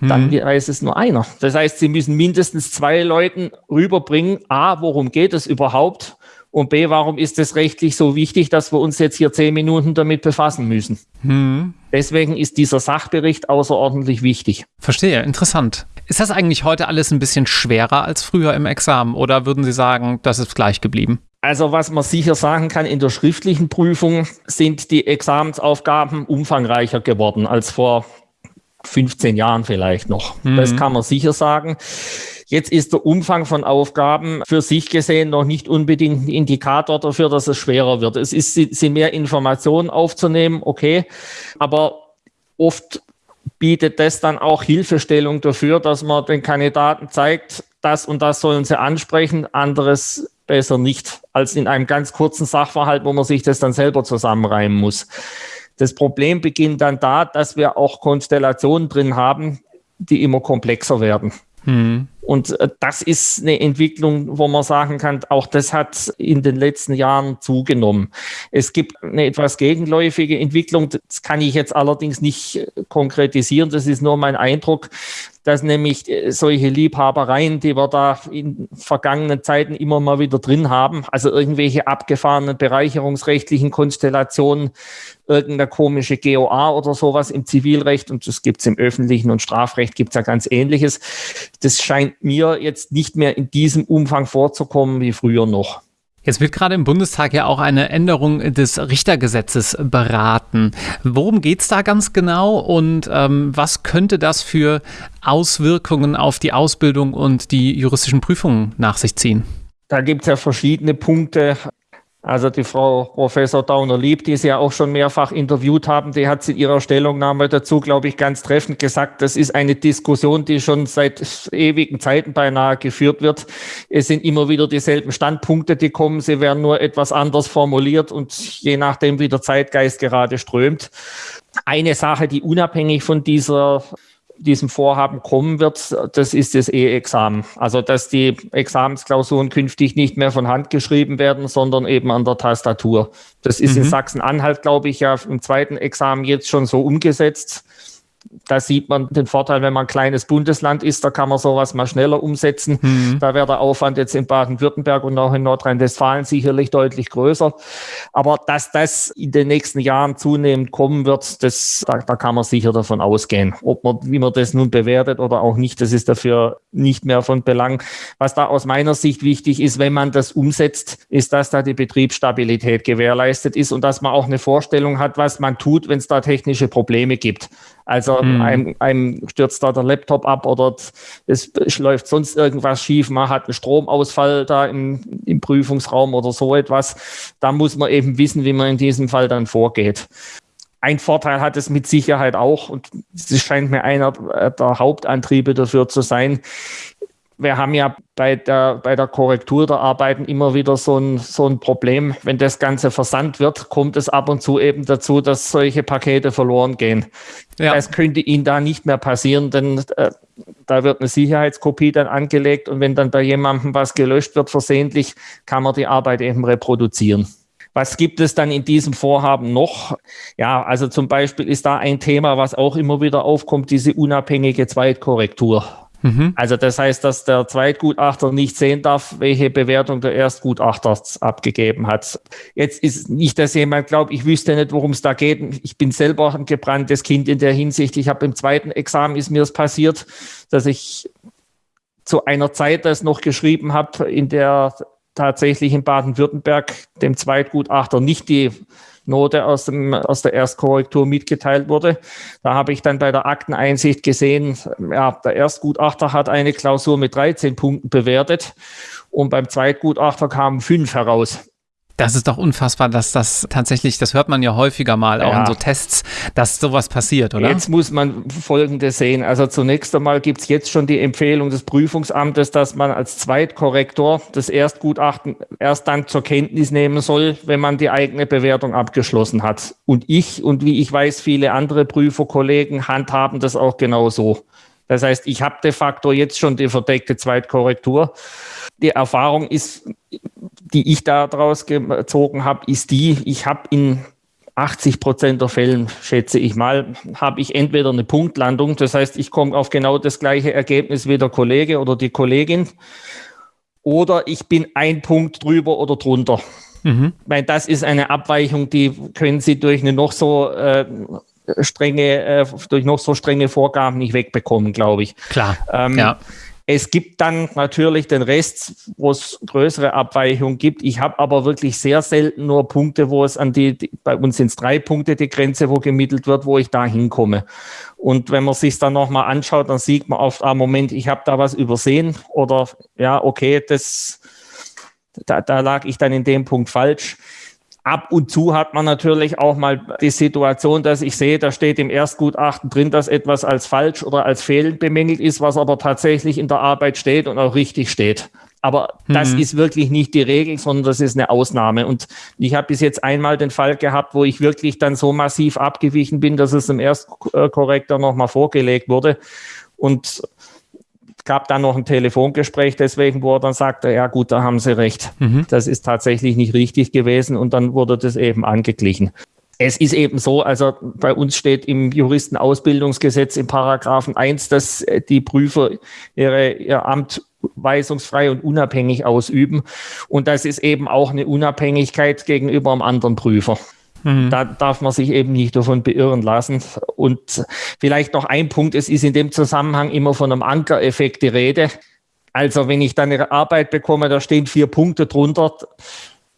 dann hm. weiß es nur einer. Das heißt, Sie müssen mindestens zwei Leuten rüberbringen, a, worum geht es überhaupt und B, warum ist es rechtlich so wichtig, dass wir uns jetzt hier zehn Minuten damit befassen müssen? Hm. Deswegen ist dieser Sachbericht außerordentlich wichtig. Verstehe, interessant. Ist das eigentlich heute alles ein bisschen schwerer als früher im Examen oder würden Sie sagen, das ist gleich geblieben? Also was man sicher sagen kann, in der schriftlichen Prüfung sind die Examensaufgaben umfangreicher geworden als vor 15 Jahren vielleicht noch. Mhm. Das kann man sicher sagen. Jetzt ist der Umfang von Aufgaben für sich gesehen noch nicht unbedingt ein Indikator dafür, dass es schwerer wird. Es ist, sind mehr Informationen aufzunehmen, okay, aber oft bietet das dann auch Hilfestellung dafür, dass man den Kandidaten zeigt, das und das sollen sie ansprechen, anderes besser nicht, als in einem ganz kurzen Sachverhalt, wo man sich das dann selber zusammenreimen muss. Das Problem beginnt dann da, dass wir auch Konstellationen drin haben, die immer komplexer werden. Mhm. Und äh, das ist eine Entwicklung, wo man sagen kann, auch das hat in den letzten Jahren zugenommen. Es gibt eine etwas gegenläufige Entwicklung, das kann ich jetzt allerdings nicht äh, konkretisieren, das ist nur mein Eindruck, dass nämlich äh, solche Liebhabereien, die wir da in vergangenen Zeiten immer mal wieder drin haben, also irgendwelche abgefahrenen bereicherungsrechtlichen Konstellationen, irgendeine komische GOA oder sowas im Zivilrecht und das gibt es im öffentlichen und Strafrecht gibt es ja ganz ähnliches. Das scheint mir jetzt nicht mehr in diesem Umfang vorzukommen wie früher noch. Jetzt wird gerade im Bundestag ja auch eine Änderung des Richtergesetzes beraten. Worum geht es da ganz genau und ähm, was könnte das für Auswirkungen auf die Ausbildung und die juristischen Prüfungen nach sich ziehen? Da gibt es ja verschiedene Punkte. Also die Frau Professor Dauner-Lieb, die Sie ja auch schon mehrfach interviewt haben, die hat in ihrer Stellungnahme dazu, glaube ich, ganz treffend gesagt, das ist eine Diskussion, die schon seit ewigen Zeiten beinahe geführt wird. Es sind immer wieder dieselben Standpunkte, die kommen. Sie werden nur etwas anders formuliert und je nachdem, wie der Zeitgeist gerade strömt. Eine Sache, die unabhängig von dieser diesem Vorhaben kommen wird, das ist das E-Examen. Also, dass die Examensklausuren künftig nicht mehr von Hand geschrieben werden, sondern eben an der Tastatur. Das ist mhm. in Sachsen-Anhalt, glaube ich, ja im zweiten Examen jetzt schon so umgesetzt da sieht man den Vorteil, wenn man ein kleines Bundesland ist, da kann man sowas mal schneller umsetzen. Mhm. Da wäre der Aufwand jetzt in Baden-Württemberg und auch in Nordrhein-Westfalen sicherlich deutlich größer. Aber dass das in den nächsten Jahren zunehmend kommen wird, das, da, da kann man sicher davon ausgehen. Ob man, wie man das nun bewertet oder auch nicht, das ist dafür nicht mehr von Belang. Was da aus meiner Sicht wichtig ist, wenn man das umsetzt, ist, dass da die Betriebsstabilität gewährleistet ist und dass man auch eine Vorstellung hat, was man tut, wenn es da technische Probleme gibt. Also mhm. einem, einem stürzt da der Laptop ab oder es läuft sonst irgendwas schief, man hat einen Stromausfall da im, im Prüfungsraum oder so etwas. Da muss man eben wissen, wie man in diesem Fall dann vorgeht. Ein Vorteil hat es mit Sicherheit auch, und das scheint mir einer der Hauptantriebe dafür zu sein, wir haben ja bei der, bei der Korrektur der Arbeiten immer wieder so ein, so ein Problem. Wenn das Ganze versandt wird, kommt es ab und zu eben dazu, dass solche Pakete verloren gehen. Ja. Das könnte Ihnen da nicht mehr passieren, denn äh, da wird eine Sicherheitskopie dann angelegt und wenn dann bei jemandem was gelöscht wird versehentlich, kann man die Arbeit eben reproduzieren. Was gibt es dann in diesem Vorhaben noch? Ja, also zum Beispiel ist da ein Thema, was auch immer wieder aufkommt, diese unabhängige Zweitkorrektur. Mhm. Also das heißt, dass der Zweitgutachter nicht sehen darf, welche Bewertung der Erstgutachter abgegeben hat. Jetzt ist nicht, dass jemand glaubt, ich wüsste nicht, worum es da geht. Ich bin selber ein gebranntes Kind in der Hinsicht. Ich habe im zweiten Examen ist mir es passiert, dass ich zu einer Zeit das noch geschrieben habe, in der tatsächlich in Baden-Württemberg dem Zweitgutachter nicht die Note aus, dem, aus der Erstkorrektur mitgeteilt wurde. Da habe ich dann bei der Akteneinsicht gesehen, ja, der Erstgutachter hat eine Klausur mit 13 Punkten bewertet und beim Zweitgutachter kamen fünf heraus. Das ist doch unfassbar, dass das tatsächlich, das hört man ja häufiger mal, auch ja. in so Tests, dass sowas passiert, oder? Jetzt muss man Folgendes sehen. Also zunächst einmal gibt es jetzt schon die Empfehlung des Prüfungsamtes, dass man als Zweitkorrektor das Erstgutachten erst dann zur Kenntnis nehmen soll, wenn man die eigene Bewertung abgeschlossen hat. Und ich und wie ich weiß, viele andere Prüferkollegen handhaben das auch genauso. Das heißt, ich habe de facto jetzt schon die verdeckte Zweitkorrektur. Die Erfahrung ist die ich daraus gezogen habe, ist die, ich habe in 80 Prozent der Fällen, schätze ich mal, habe ich entweder eine Punktlandung, das heißt, ich komme auf genau das gleiche Ergebnis wie der Kollege oder die Kollegin, oder ich bin ein Punkt drüber oder drunter. Mhm. Weil das ist eine Abweichung, die können Sie durch eine noch so äh, strenge, äh, durch noch so strenge Vorgaben nicht wegbekommen, glaube ich. Klar. Ähm, ja. Es gibt dann natürlich den Rest, wo es größere Abweichungen gibt. Ich habe aber wirklich sehr selten nur Punkte, wo es an die, die bei uns sind es drei Punkte, die Grenze, wo gemittelt wird, wo ich da hinkomme. Und wenn man sich dann nochmal anschaut, dann sieht man oft, ah, Moment, ich habe da was übersehen oder ja, okay, das, da, da lag ich dann in dem Punkt falsch. Ab und zu hat man natürlich auch mal die Situation, dass ich sehe, da steht im Erstgutachten drin, dass etwas als falsch oder als fehlend bemängelt ist, was aber tatsächlich in der Arbeit steht und auch richtig steht. Aber das mhm. ist wirklich nicht die Regel, sondern das ist eine Ausnahme. Und ich habe bis jetzt einmal den Fall gehabt, wo ich wirklich dann so massiv abgewichen bin, dass es im Erstkorrektor nochmal vorgelegt wurde. Und gab dann noch ein Telefongespräch, deswegen, wo er dann sagte, ja gut, da haben Sie recht. Mhm. Das ist tatsächlich nicht richtig gewesen und dann wurde das eben angeglichen. Es ist eben so, also bei uns steht im Juristenausbildungsgesetz im Paragraphen 1, dass die Prüfer ihre, ihr Amt weisungsfrei und unabhängig ausüben. Und das ist eben auch eine Unabhängigkeit gegenüber einem anderen Prüfer. Mhm. Da darf man sich eben nicht davon beirren lassen. Und vielleicht noch ein Punkt, es ist in dem Zusammenhang immer von einem Ankereffekt die Rede. Also wenn ich dann eine Arbeit bekomme, da stehen vier Punkte drunter,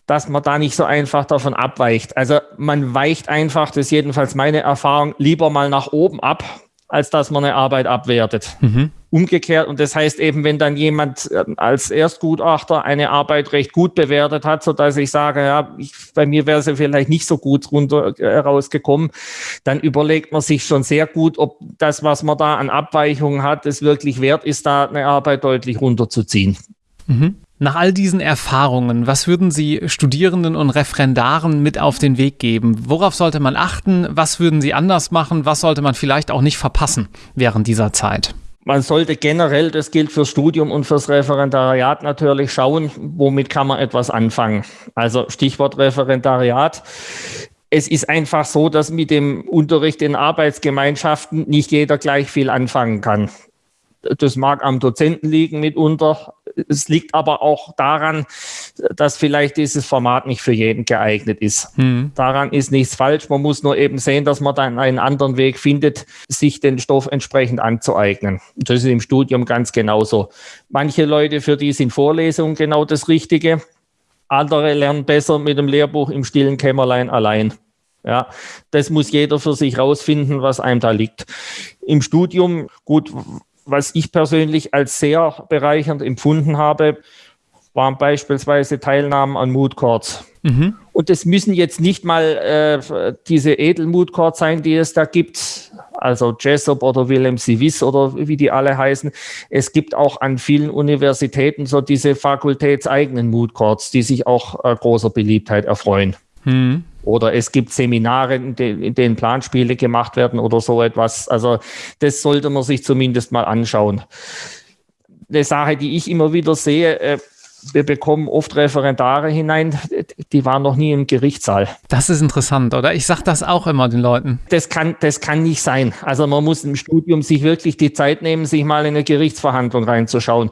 dass man da nicht so einfach davon abweicht. Also man weicht einfach, das ist jedenfalls meine Erfahrung, lieber mal nach oben ab, als dass man eine Arbeit abwertet. Mhm. Umgekehrt, und das heißt eben, wenn dann jemand ähm, als Erstgutachter eine Arbeit recht gut bewertet hat, so dass ich sage, ja, ich, bei mir wäre sie vielleicht nicht so gut runter äh, rausgekommen, dann überlegt man sich schon sehr gut, ob das, was man da an Abweichungen hat, es wirklich wert ist, da eine Arbeit deutlich runterzuziehen. Mhm. Nach all diesen Erfahrungen, was würden Sie Studierenden und Referendaren mit auf den Weg geben? Worauf sollte man achten? Was würden Sie anders machen? Was sollte man vielleicht auch nicht verpassen während dieser Zeit? man sollte generell, das gilt fürs Studium und fürs Referendariat natürlich schauen, womit kann man etwas anfangen. Also Stichwort Referendariat. Es ist einfach so, dass mit dem Unterricht in Arbeitsgemeinschaften nicht jeder gleich viel anfangen kann. Das mag am Dozenten liegen mitunter. Es liegt aber auch daran, dass vielleicht dieses Format nicht für jeden geeignet ist. Mhm. Daran ist nichts falsch. Man muss nur eben sehen, dass man dann einen anderen Weg findet, sich den Stoff entsprechend anzueignen. Das ist im Studium ganz genauso. Manche Leute, für die sind Vorlesungen genau das Richtige. Andere lernen besser mit dem Lehrbuch im stillen Kämmerlein allein. Ja, das muss jeder für sich rausfinden, was einem da liegt. Im Studium, gut, was ich persönlich als sehr bereichernd empfunden habe, waren beispielsweise Teilnahmen an Mood Courts. Mhm. Und es müssen jetzt nicht mal äh, diese Edelmood Courts sein, die es da gibt, also Jessup oder Wilhelm Sivis oder wie die alle heißen. Es gibt auch an vielen Universitäten so diese fakultätseigenen Mood Courts, die sich auch äh, großer Beliebtheit erfreuen. Mhm. Oder es gibt Seminare, in, denen Planspiele gemacht werden oder so etwas. Also das sollte man sich zumindest mal anschauen. Eine Sache, die ich immer wieder sehe, äh, wir bekommen oft Referendare hinein, die waren noch nie im Gerichtssaal. Das ist interessant, oder? Ich sage das auch immer den Leuten. Das kann, das kann nicht sein. Also man muss im Studium sich wirklich die Zeit nehmen, sich mal in eine Gerichtsverhandlung reinzuschauen.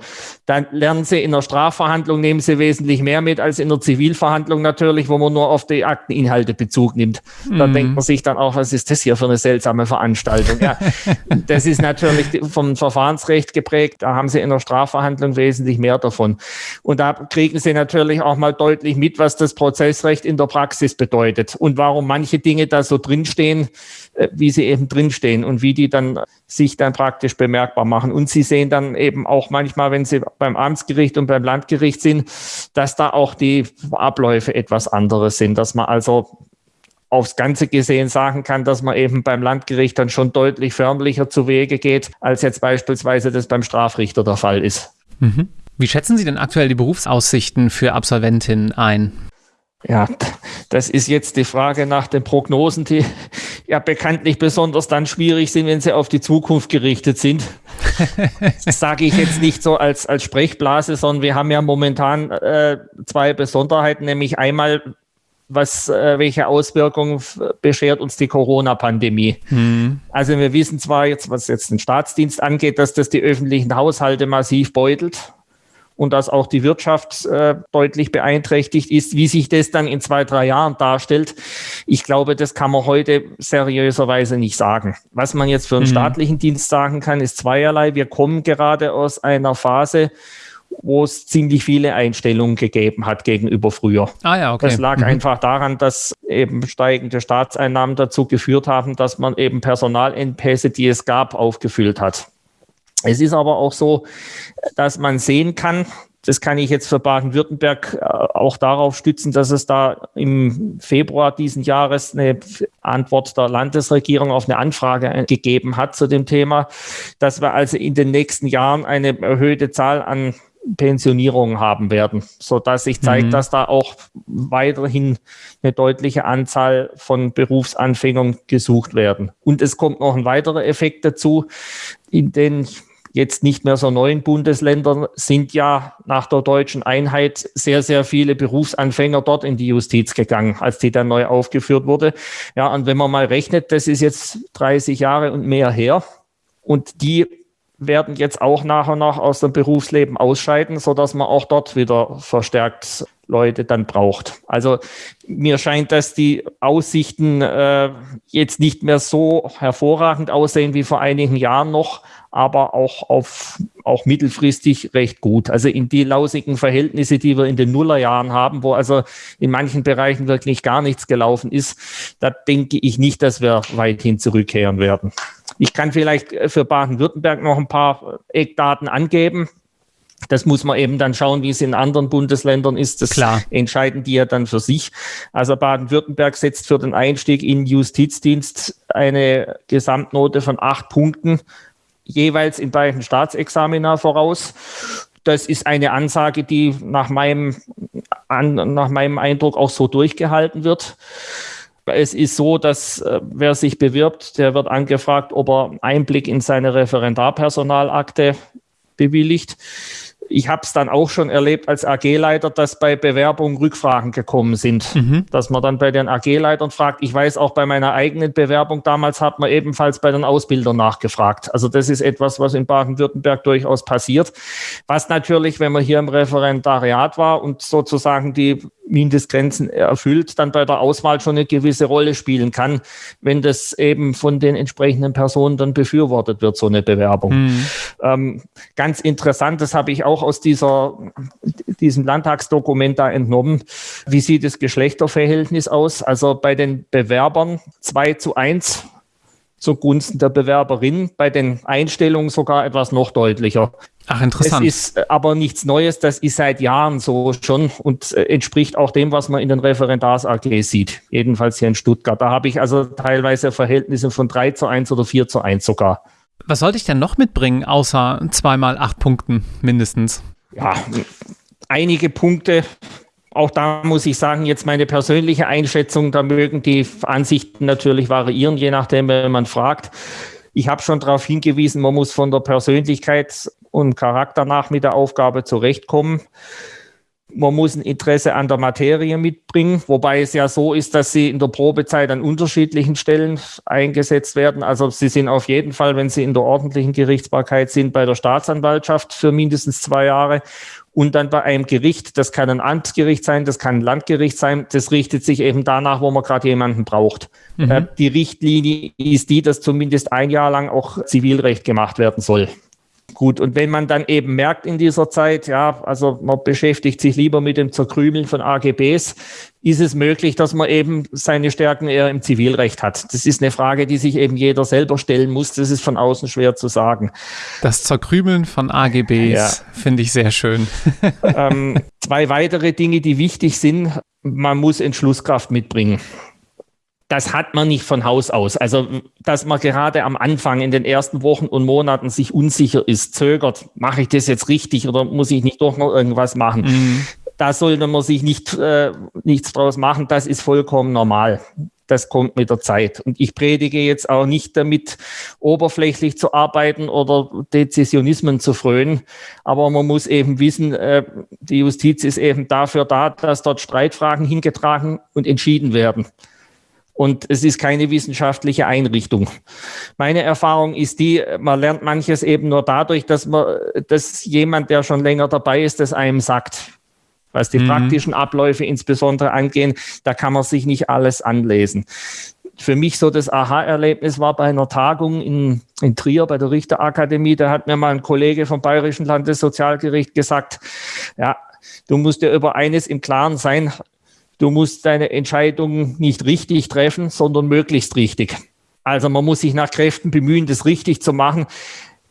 Dann lernen Sie in der Strafverhandlung, nehmen Sie wesentlich mehr mit als in der Zivilverhandlung natürlich, wo man nur auf die Akteninhalte Bezug nimmt. Da mhm. denkt man sich dann auch, was ist das hier für eine seltsame Veranstaltung? Ja, das ist natürlich vom Verfahrensrecht geprägt. Da haben Sie in der Strafverhandlung wesentlich mehr davon. Und da kriegen Sie natürlich auch mal deutlich mit, was das Prozessrecht in der Praxis bedeutet und warum manche Dinge da so drinstehen, äh, wie sie eben drinstehen und wie die dann sich dann praktisch bemerkbar machen. Und Sie sehen dann eben auch manchmal, wenn Sie beim Amtsgericht und beim Landgericht sind, dass da auch die Abläufe etwas anderes sind, dass man also aufs Ganze gesehen sagen kann, dass man eben beim Landgericht dann schon deutlich förmlicher zu Wege geht, als jetzt beispielsweise das beim Strafrichter der Fall ist. Mhm. Wie schätzen Sie denn aktuell die Berufsaussichten für Absolventinnen ein? Ja, das ist jetzt die Frage nach den Prognosen, die ja bekanntlich besonders dann schwierig sind, wenn sie auf die Zukunft gerichtet sind. Das sage ich jetzt nicht so als, als Sprechblase, sondern wir haben ja momentan äh, zwei Besonderheiten, nämlich einmal, was, äh, welche Auswirkungen beschert uns die Corona-Pandemie. Hm. Also wir wissen zwar jetzt, was jetzt den Staatsdienst angeht, dass das die öffentlichen Haushalte massiv beutelt und dass auch die Wirtschaft äh, deutlich beeinträchtigt ist. Wie sich das dann in zwei, drei Jahren darstellt, ich glaube, das kann man heute seriöserweise nicht sagen. Was man jetzt für einen mhm. staatlichen Dienst sagen kann, ist zweierlei. Wir kommen gerade aus einer Phase, wo es ziemlich viele Einstellungen gegeben hat gegenüber früher. Ah ja, okay. Das lag mhm. einfach daran, dass eben steigende Staatseinnahmen dazu geführt haben, dass man eben Personalengpässe, die es gab, aufgefüllt hat. Es ist aber auch so, dass man sehen kann, das kann ich jetzt für Baden-Württemberg äh, auch darauf stützen, dass es da im Februar diesen Jahres eine Antwort der Landesregierung auf eine Anfrage gegeben hat zu dem Thema, dass wir also in den nächsten Jahren eine erhöhte Zahl an Pensionierungen haben werden, so dass sich zeigt, mhm. dass da auch weiterhin eine deutliche Anzahl von Berufsanfängern gesucht werden. Und es kommt noch ein weiterer Effekt dazu. In den jetzt nicht mehr so neuen Bundesländern sind ja nach der deutschen Einheit sehr, sehr viele Berufsanfänger dort in die Justiz gegangen, als die dann neu aufgeführt wurde. Ja, und wenn man mal rechnet, das ist jetzt 30 Jahre und mehr her. Und die werden jetzt auch nach und nach aus dem Berufsleben ausscheiden, so dass man auch dort wieder verstärkt Leute dann braucht. Also mir scheint, dass die Aussichten äh, jetzt nicht mehr so hervorragend aussehen wie vor einigen Jahren noch, aber auch auf auch mittelfristig recht gut. Also in die lausigen Verhältnisse, die wir in den Nullerjahren haben, wo also in manchen Bereichen wirklich gar nichts gelaufen ist, da denke ich nicht, dass wir weithin zurückkehren werden. Ich kann vielleicht für Baden-Württemberg noch ein paar Eckdaten angeben. Das muss man eben dann schauen, wie es in anderen Bundesländern ist. Das Klar. entscheiden die ja dann für sich. Also Baden-Württemberg setzt für den Einstieg in Justizdienst eine Gesamtnote von acht Punkten, jeweils in beiden Staatsexamina voraus. Das ist eine Ansage, die nach meinem, an, nach meinem Eindruck auch so durchgehalten wird. Es ist so, dass äh, wer sich bewirbt, der wird angefragt, ob er Einblick in seine Referendarpersonalakte bewilligt ich habe es dann auch schon erlebt als AG-Leiter, dass bei Bewerbungen Rückfragen gekommen sind. Mhm. Dass man dann bei den AG-Leitern fragt. Ich weiß auch bei meiner eigenen Bewerbung damals hat man ebenfalls bei den Ausbildern nachgefragt. Also das ist etwas, was in Baden-Württemberg durchaus passiert. Was natürlich, wenn man hier im Referendariat war und sozusagen die Mindestgrenzen erfüllt, dann bei der Auswahl schon eine gewisse Rolle spielen kann, wenn das eben von den entsprechenden Personen dann befürwortet wird, so eine Bewerbung. Mhm. Ähm, ganz interessant, das habe ich auch aus dieser, diesem Landtagsdokument da entnommen. Wie sieht das Geschlechterverhältnis aus? Also bei den Bewerbern 2 zu 1 zugunsten der Bewerberin, bei den Einstellungen sogar etwas noch deutlicher. Ach, interessant. Das ist äh, aber nichts Neues, das ist seit Jahren so schon und äh, entspricht auch dem, was man in den Referendars-AG sieht. Jedenfalls hier in Stuttgart. Da habe ich also teilweise Verhältnisse von 3 zu 1 oder 4 zu 1 sogar. Was sollte ich denn noch mitbringen, außer zweimal acht Punkten mindestens? Ja, einige Punkte. Auch da muss ich sagen, jetzt meine persönliche Einschätzung, da mögen die Ansichten natürlich variieren, je nachdem, wenn man fragt. Ich habe schon darauf hingewiesen, man muss von der Persönlichkeit und Charakter nach mit der Aufgabe zurechtkommen. Man muss ein Interesse an der Materie mitbringen, wobei es ja so ist, dass sie in der Probezeit an unterschiedlichen Stellen eingesetzt werden. Also sie sind auf jeden Fall, wenn sie in der ordentlichen Gerichtsbarkeit sind, bei der Staatsanwaltschaft für mindestens zwei Jahre und dann bei einem Gericht. Das kann ein Amtsgericht sein, das kann ein Landgericht sein. Das richtet sich eben danach, wo man gerade jemanden braucht. Mhm. Äh, die Richtlinie ist die, dass zumindest ein Jahr lang auch Zivilrecht gemacht werden soll. Gut, und wenn man dann eben merkt in dieser Zeit, ja, also man beschäftigt sich lieber mit dem Zerkrümeln von AGBs, ist es möglich, dass man eben seine Stärken eher im Zivilrecht hat. Das ist eine Frage, die sich eben jeder selber stellen muss. Das ist von außen schwer zu sagen. Das Zerkrümeln von AGBs ja. finde ich sehr schön. ähm, zwei weitere Dinge, die wichtig sind. Man muss Entschlusskraft mitbringen das hat man nicht von Haus aus. Also, dass man gerade am Anfang in den ersten Wochen und Monaten sich unsicher ist, zögert, mache ich das jetzt richtig oder muss ich nicht doch noch irgendwas machen? Mhm. Da sollte man sich nicht, äh, nichts draus machen. Das ist vollkommen normal. Das kommt mit der Zeit. Und ich predige jetzt auch nicht damit, oberflächlich zu arbeiten oder Dezisionismen zu frönen. Aber man muss eben wissen, äh, die Justiz ist eben dafür da, dass dort Streitfragen hingetragen und entschieden werden und es ist keine wissenschaftliche Einrichtung. Meine Erfahrung ist die, man lernt manches eben nur dadurch, dass man, dass jemand, der schon länger dabei ist, das einem sagt. Was die mhm. praktischen Abläufe insbesondere angehen, da kann man sich nicht alles anlesen. Für mich so das Aha-Erlebnis war bei einer Tagung in, in Trier bei der Richterakademie. Da hat mir mal ein Kollege vom Bayerischen Landessozialgericht gesagt, ja, du musst dir über eines im Klaren sein, Du musst deine Entscheidung nicht richtig treffen, sondern möglichst richtig. Also man muss sich nach Kräften bemühen, das richtig zu machen.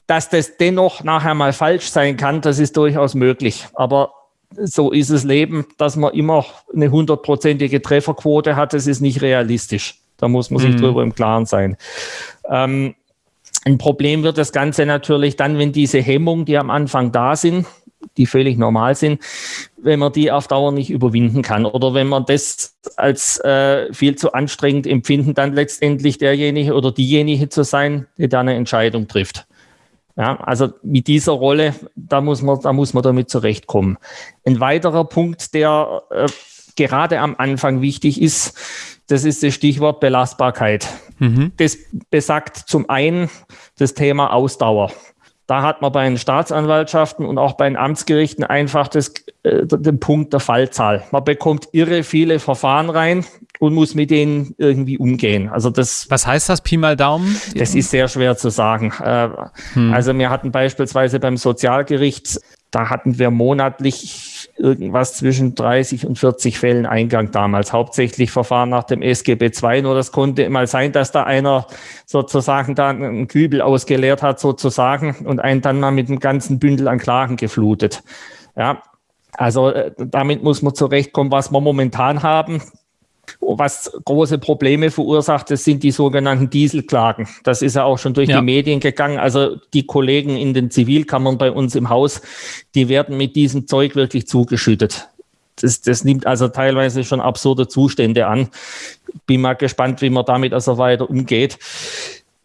Dass das dennoch nachher mal falsch sein kann, das ist durchaus möglich. Aber so ist das Leben, dass man immer eine hundertprozentige Trefferquote hat, das ist nicht realistisch. Da muss man sich mhm. drüber im Klaren sein. Ähm, ein Problem wird das Ganze natürlich dann, wenn diese Hemmungen, die am Anfang da sind, die völlig normal sind, wenn man die auf Dauer nicht überwinden kann oder wenn man das als äh, viel zu anstrengend empfinden, dann letztendlich derjenige oder diejenige zu sein, die da eine Entscheidung trifft. Ja, also mit dieser Rolle, da muss man, da muss man damit zurechtkommen. Ein weiterer Punkt, der äh, gerade am Anfang wichtig ist, das ist das Stichwort Belastbarkeit. Mhm. Das besagt zum einen das Thema Ausdauer. Da hat man bei den Staatsanwaltschaften und auch bei den Amtsgerichten einfach das äh, den Punkt der Fallzahl. Man bekommt irre viele Verfahren rein und muss mit denen irgendwie umgehen. Also das. Was heißt das Pi mal Daumen? Das ist sehr schwer zu sagen. Äh, hm. Also wir hatten beispielsweise beim Sozialgericht, da hatten wir monatlich irgendwas zwischen 30 und 40 Fällen Eingang damals. Hauptsächlich Verfahren nach dem SGB II. Nur das konnte mal sein, dass da einer sozusagen da einen Kübel ausgeleert hat sozusagen und einen dann mal mit einem ganzen Bündel an Klagen geflutet. Ja, also äh, damit muss man zurechtkommen, was wir momentan haben. Was große Probleme verursacht, das sind die sogenannten Dieselklagen. Das ist ja auch schon durch ja. die Medien gegangen. Also die Kollegen in den Zivilkammern bei uns im Haus, die werden mit diesem Zeug wirklich zugeschüttet. Das, das nimmt also teilweise schon absurde Zustände an. Bin mal gespannt, wie man damit also weiter umgeht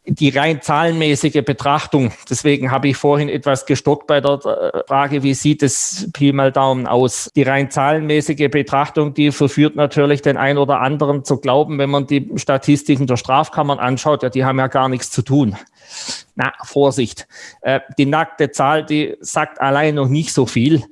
die rein zahlenmäßige Betrachtung, deswegen habe ich vorhin etwas gestockt bei der äh, Frage, wie sieht es Pi mal Daumen aus? Die rein zahlenmäßige Betrachtung, die verführt natürlich den einen oder anderen zu glauben, wenn man die Statistiken der Strafkammern anschaut, ja, die haben ja gar nichts zu tun. Na, Vorsicht. Äh, die nackte Zahl, die sagt allein noch nicht so viel.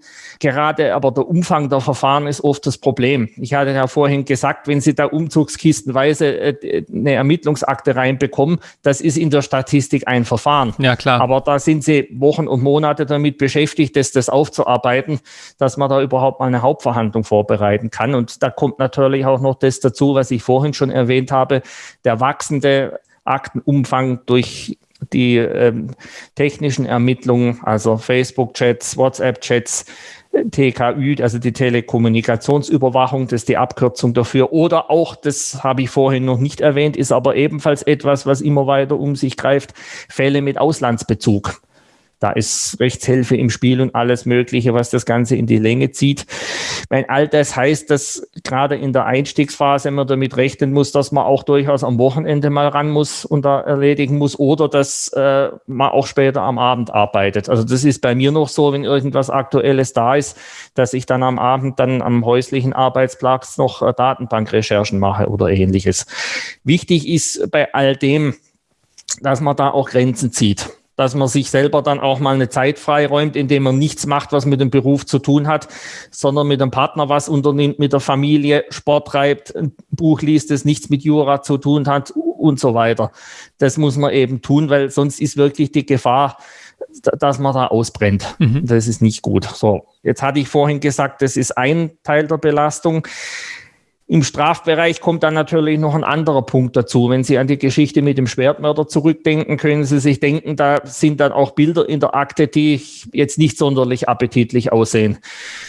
Gerade aber der Umfang der Verfahren ist oft das Problem. Ich hatte ja vorhin gesagt, wenn Sie da umzugskistenweise äh, eine Ermittlungsakte reinbekommen, das ist in der Statistik ein Verfahren. Ja, klar. Aber da sind Sie Wochen und Monate damit beschäftigt, das, das aufzuarbeiten, dass man da überhaupt mal eine Hauptverhandlung vorbereiten kann. Und da kommt natürlich auch noch das dazu, was ich vorhin schon erwähnt habe, der wachsende Aktenumfang durch die ähm, technischen Ermittlungen, also Facebook-Chats, WhatsApp-Chats, TKÜ, also die Telekommunikationsüberwachung, das ist die Abkürzung dafür. Oder auch, das habe ich vorhin noch nicht erwähnt, ist aber ebenfalls etwas, was immer weiter um sich greift, Fälle mit Auslandsbezug. Da ist Rechtshilfe im Spiel und alles Mögliche, was das Ganze in die Länge zieht. Weil all das heißt, dass gerade in der Einstiegsphase man damit rechnen muss, dass man auch durchaus am Wochenende mal ran muss und da erledigen muss oder dass äh, man auch später am Abend arbeitet. Also das ist bei mir noch so, wenn irgendwas Aktuelles da ist, dass ich dann am Abend dann am häuslichen Arbeitsplatz noch äh, Datenbankrecherchen mache oder ähnliches. Wichtig ist bei all dem, dass man da auch Grenzen zieht dass man sich selber dann auch mal eine Zeit freiräumt, indem man nichts macht, was mit dem Beruf zu tun hat, sondern mit dem Partner was unternimmt, mit der Familie Sport treibt, ein Buch liest, das nichts mit Jura zu tun hat und so weiter. Das muss man eben tun, weil sonst ist wirklich die Gefahr, dass man da ausbrennt. Mhm. Das ist nicht gut. So, jetzt hatte ich vorhin gesagt, das ist ein Teil der Belastung. Im Strafbereich kommt dann natürlich noch ein anderer Punkt dazu. Wenn Sie an die Geschichte mit dem Schwertmörder zurückdenken, können Sie sich denken, da sind dann auch Bilder in der Akte, die jetzt nicht sonderlich appetitlich aussehen.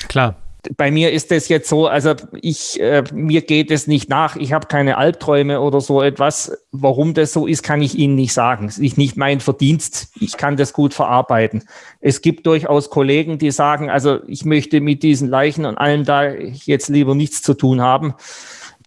Klar bei mir ist es jetzt so, also ich, äh, mir geht es nicht nach, ich habe keine Albträume oder so etwas. Warum das so ist, kann ich Ihnen nicht sagen. Es ist nicht mein Verdienst. Ich kann das gut verarbeiten. Es gibt durchaus Kollegen, die sagen, also ich möchte mit diesen Leichen und allem da jetzt lieber nichts zu tun haben.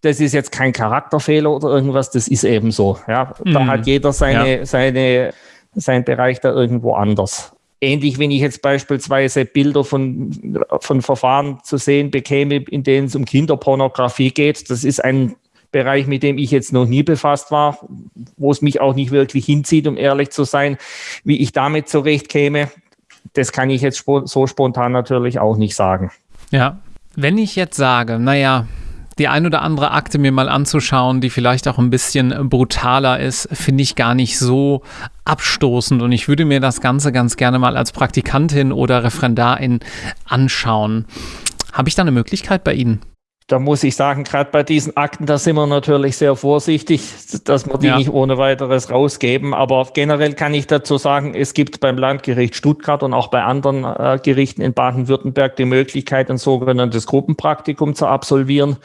Das ist jetzt kein Charakterfehler oder irgendwas, das ist eben so. Ja, da mhm. hat jeder seine, ja. seine, sein Bereich da irgendwo anders. Ähnlich, wenn ich jetzt beispielsweise Bilder von, von Verfahren zu sehen bekäme, in denen es um Kinderpornografie geht. Das ist ein Bereich, mit dem ich jetzt noch nie befasst war, wo es mich auch nicht wirklich hinzieht, um ehrlich zu sein, wie ich damit zurechtkäme. Das kann ich jetzt so spontan natürlich auch nicht sagen. Ja, wenn ich jetzt sage, naja, die ein oder andere Akte mir mal anzuschauen, die vielleicht auch ein bisschen brutaler ist, finde ich gar nicht so abstoßend und ich würde mir das Ganze ganz gerne mal als Praktikantin oder Referendarin anschauen. Habe ich da eine Möglichkeit bei Ihnen? Da muss ich sagen, gerade bei diesen Akten, da sind wir natürlich sehr vorsichtig, dass wir die ja. nicht ohne weiteres rausgeben. Aber generell kann ich dazu sagen, es gibt beim Landgericht Stuttgart und auch bei anderen äh, Gerichten in Baden-Württemberg die Möglichkeit, ein sogenanntes Gruppenpraktikum zu absolvieren.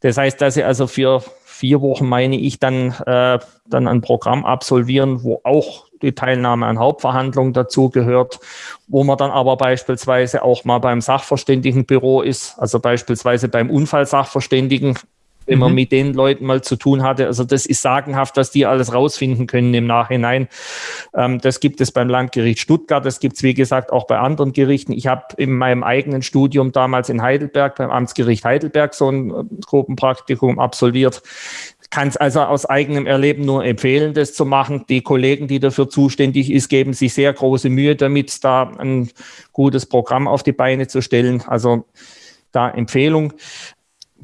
Das heißt, dass Sie also für vier Wochen, meine ich, dann, äh, dann ein Programm absolvieren, wo auch die Teilnahme an Hauptverhandlungen dazugehört, wo man dann aber beispielsweise auch mal beim Sachverständigenbüro ist, also beispielsweise beim Unfallsachverständigen, wenn man mhm. mit den Leuten mal zu tun hatte. Also das ist sagenhaft, was die alles rausfinden können im Nachhinein. Ähm, das gibt es beim Landgericht Stuttgart, das gibt es, wie gesagt, auch bei anderen Gerichten. Ich habe in meinem eigenen Studium damals in Heidelberg, beim Amtsgericht Heidelberg, so ein Gruppenpraktikum absolviert kann es also aus eigenem Erleben nur empfehlen, das zu machen. Die Kollegen, die dafür zuständig ist, geben sich sehr große Mühe damit, da ein gutes Programm auf die Beine zu stellen. Also da Empfehlung.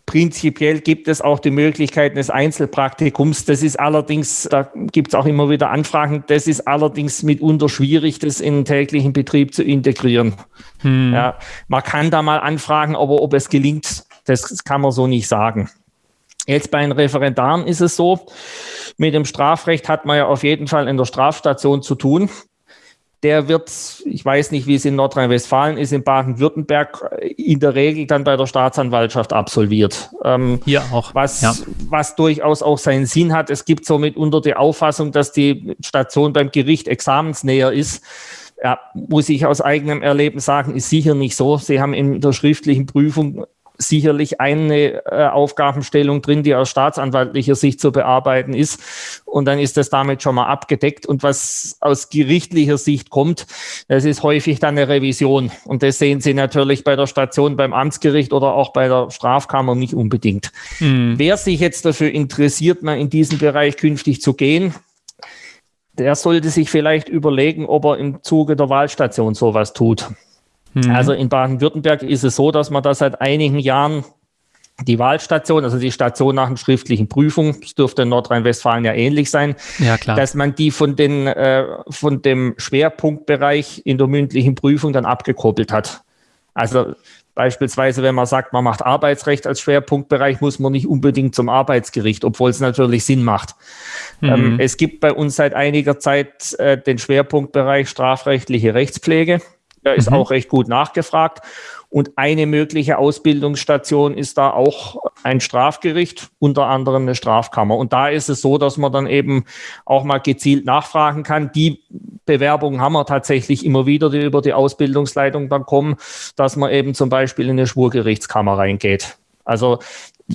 Prinzipiell gibt es auch die Möglichkeit des Einzelpraktikums. Das ist allerdings, da gibt es auch immer wieder Anfragen, das ist allerdings mitunter schwierig, das in den täglichen Betrieb zu integrieren. Hm. Ja, man kann da mal anfragen, aber ob es gelingt, das kann man so nicht sagen. Jetzt bei den Referendaren ist es so, mit dem Strafrecht hat man ja auf jeden Fall in der Strafstation zu tun der wird, ich weiß nicht, wie es in Nordrhein-Westfalen ist, in Baden-Württemberg in der Regel dann bei der Staatsanwaltschaft absolviert. Ähm, Hier auch. Was, ja. was durchaus auch seinen Sinn hat. Es gibt somit unter die Auffassung, dass die Station beim Gericht examensnäher ist. Ja, muss ich aus eigenem Erleben sagen, ist sicher nicht so. Sie haben in der schriftlichen Prüfung sicherlich eine äh, Aufgabenstellung drin, die aus staatsanwaltlicher Sicht zu bearbeiten ist. Und dann ist das damit schon mal abgedeckt. Und was aus gerichtlicher Sicht kommt, das ist häufig dann eine Revision. Und das sehen Sie natürlich bei der Station beim Amtsgericht oder auch bei der Strafkammer nicht unbedingt. Mhm. Wer sich jetzt dafür interessiert, mal in diesen Bereich künftig zu gehen, der sollte sich vielleicht überlegen, ob er im Zuge der Wahlstation sowas tut. Mhm. Also in Baden-Württemberg ist es so, dass man da seit einigen Jahren die Wahlstation, also die Station nach einer schriftlichen Prüfung, das dürfte in Nordrhein-Westfalen ja ähnlich sein, ja, klar. dass man die von, den, äh, von dem Schwerpunktbereich in der mündlichen Prüfung dann abgekoppelt hat. Also beispielsweise, wenn man sagt, man macht Arbeitsrecht als Schwerpunktbereich, muss man nicht unbedingt zum Arbeitsgericht, obwohl es natürlich Sinn macht. Mhm. Ähm, es gibt bei uns seit einiger Zeit äh, den Schwerpunktbereich strafrechtliche Rechtspflege. Da ist mhm. auch recht gut nachgefragt. Und eine mögliche Ausbildungsstation ist da auch ein Strafgericht, unter anderem eine Strafkammer. Und da ist es so, dass man dann eben auch mal gezielt nachfragen kann. Die Bewerbungen haben wir tatsächlich immer wieder, die über die Ausbildungsleitung dann kommen, dass man eben zum Beispiel in eine Schwurgerichtskammer reingeht. Also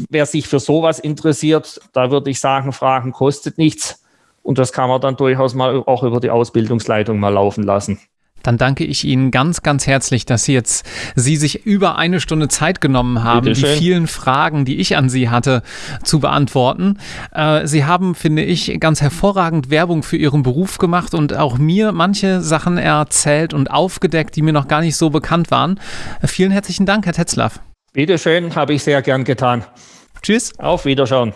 wer sich für sowas interessiert, da würde ich sagen, Fragen kostet nichts. Und das kann man dann durchaus mal auch über die Ausbildungsleitung mal laufen lassen. Dann danke ich Ihnen ganz, ganz herzlich, dass Sie jetzt Sie sich über eine Stunde Zeit genommen haben, die vielen Fragen, die ich an Sie hatte, zu beantworten. Äh, Sie haben, finde ich, ganz hervorragend Werbung für Ihren Beruf gemacht und auch mir manche Sachen erzählt und aufgedeckt, die mir noch gar nicht so bekannt waren. Vielen herzlichen Dank, Herr Tetzlaff. Bitteschön, habe ich sehr gern getan. Tschüss. Auf Wiederschauen.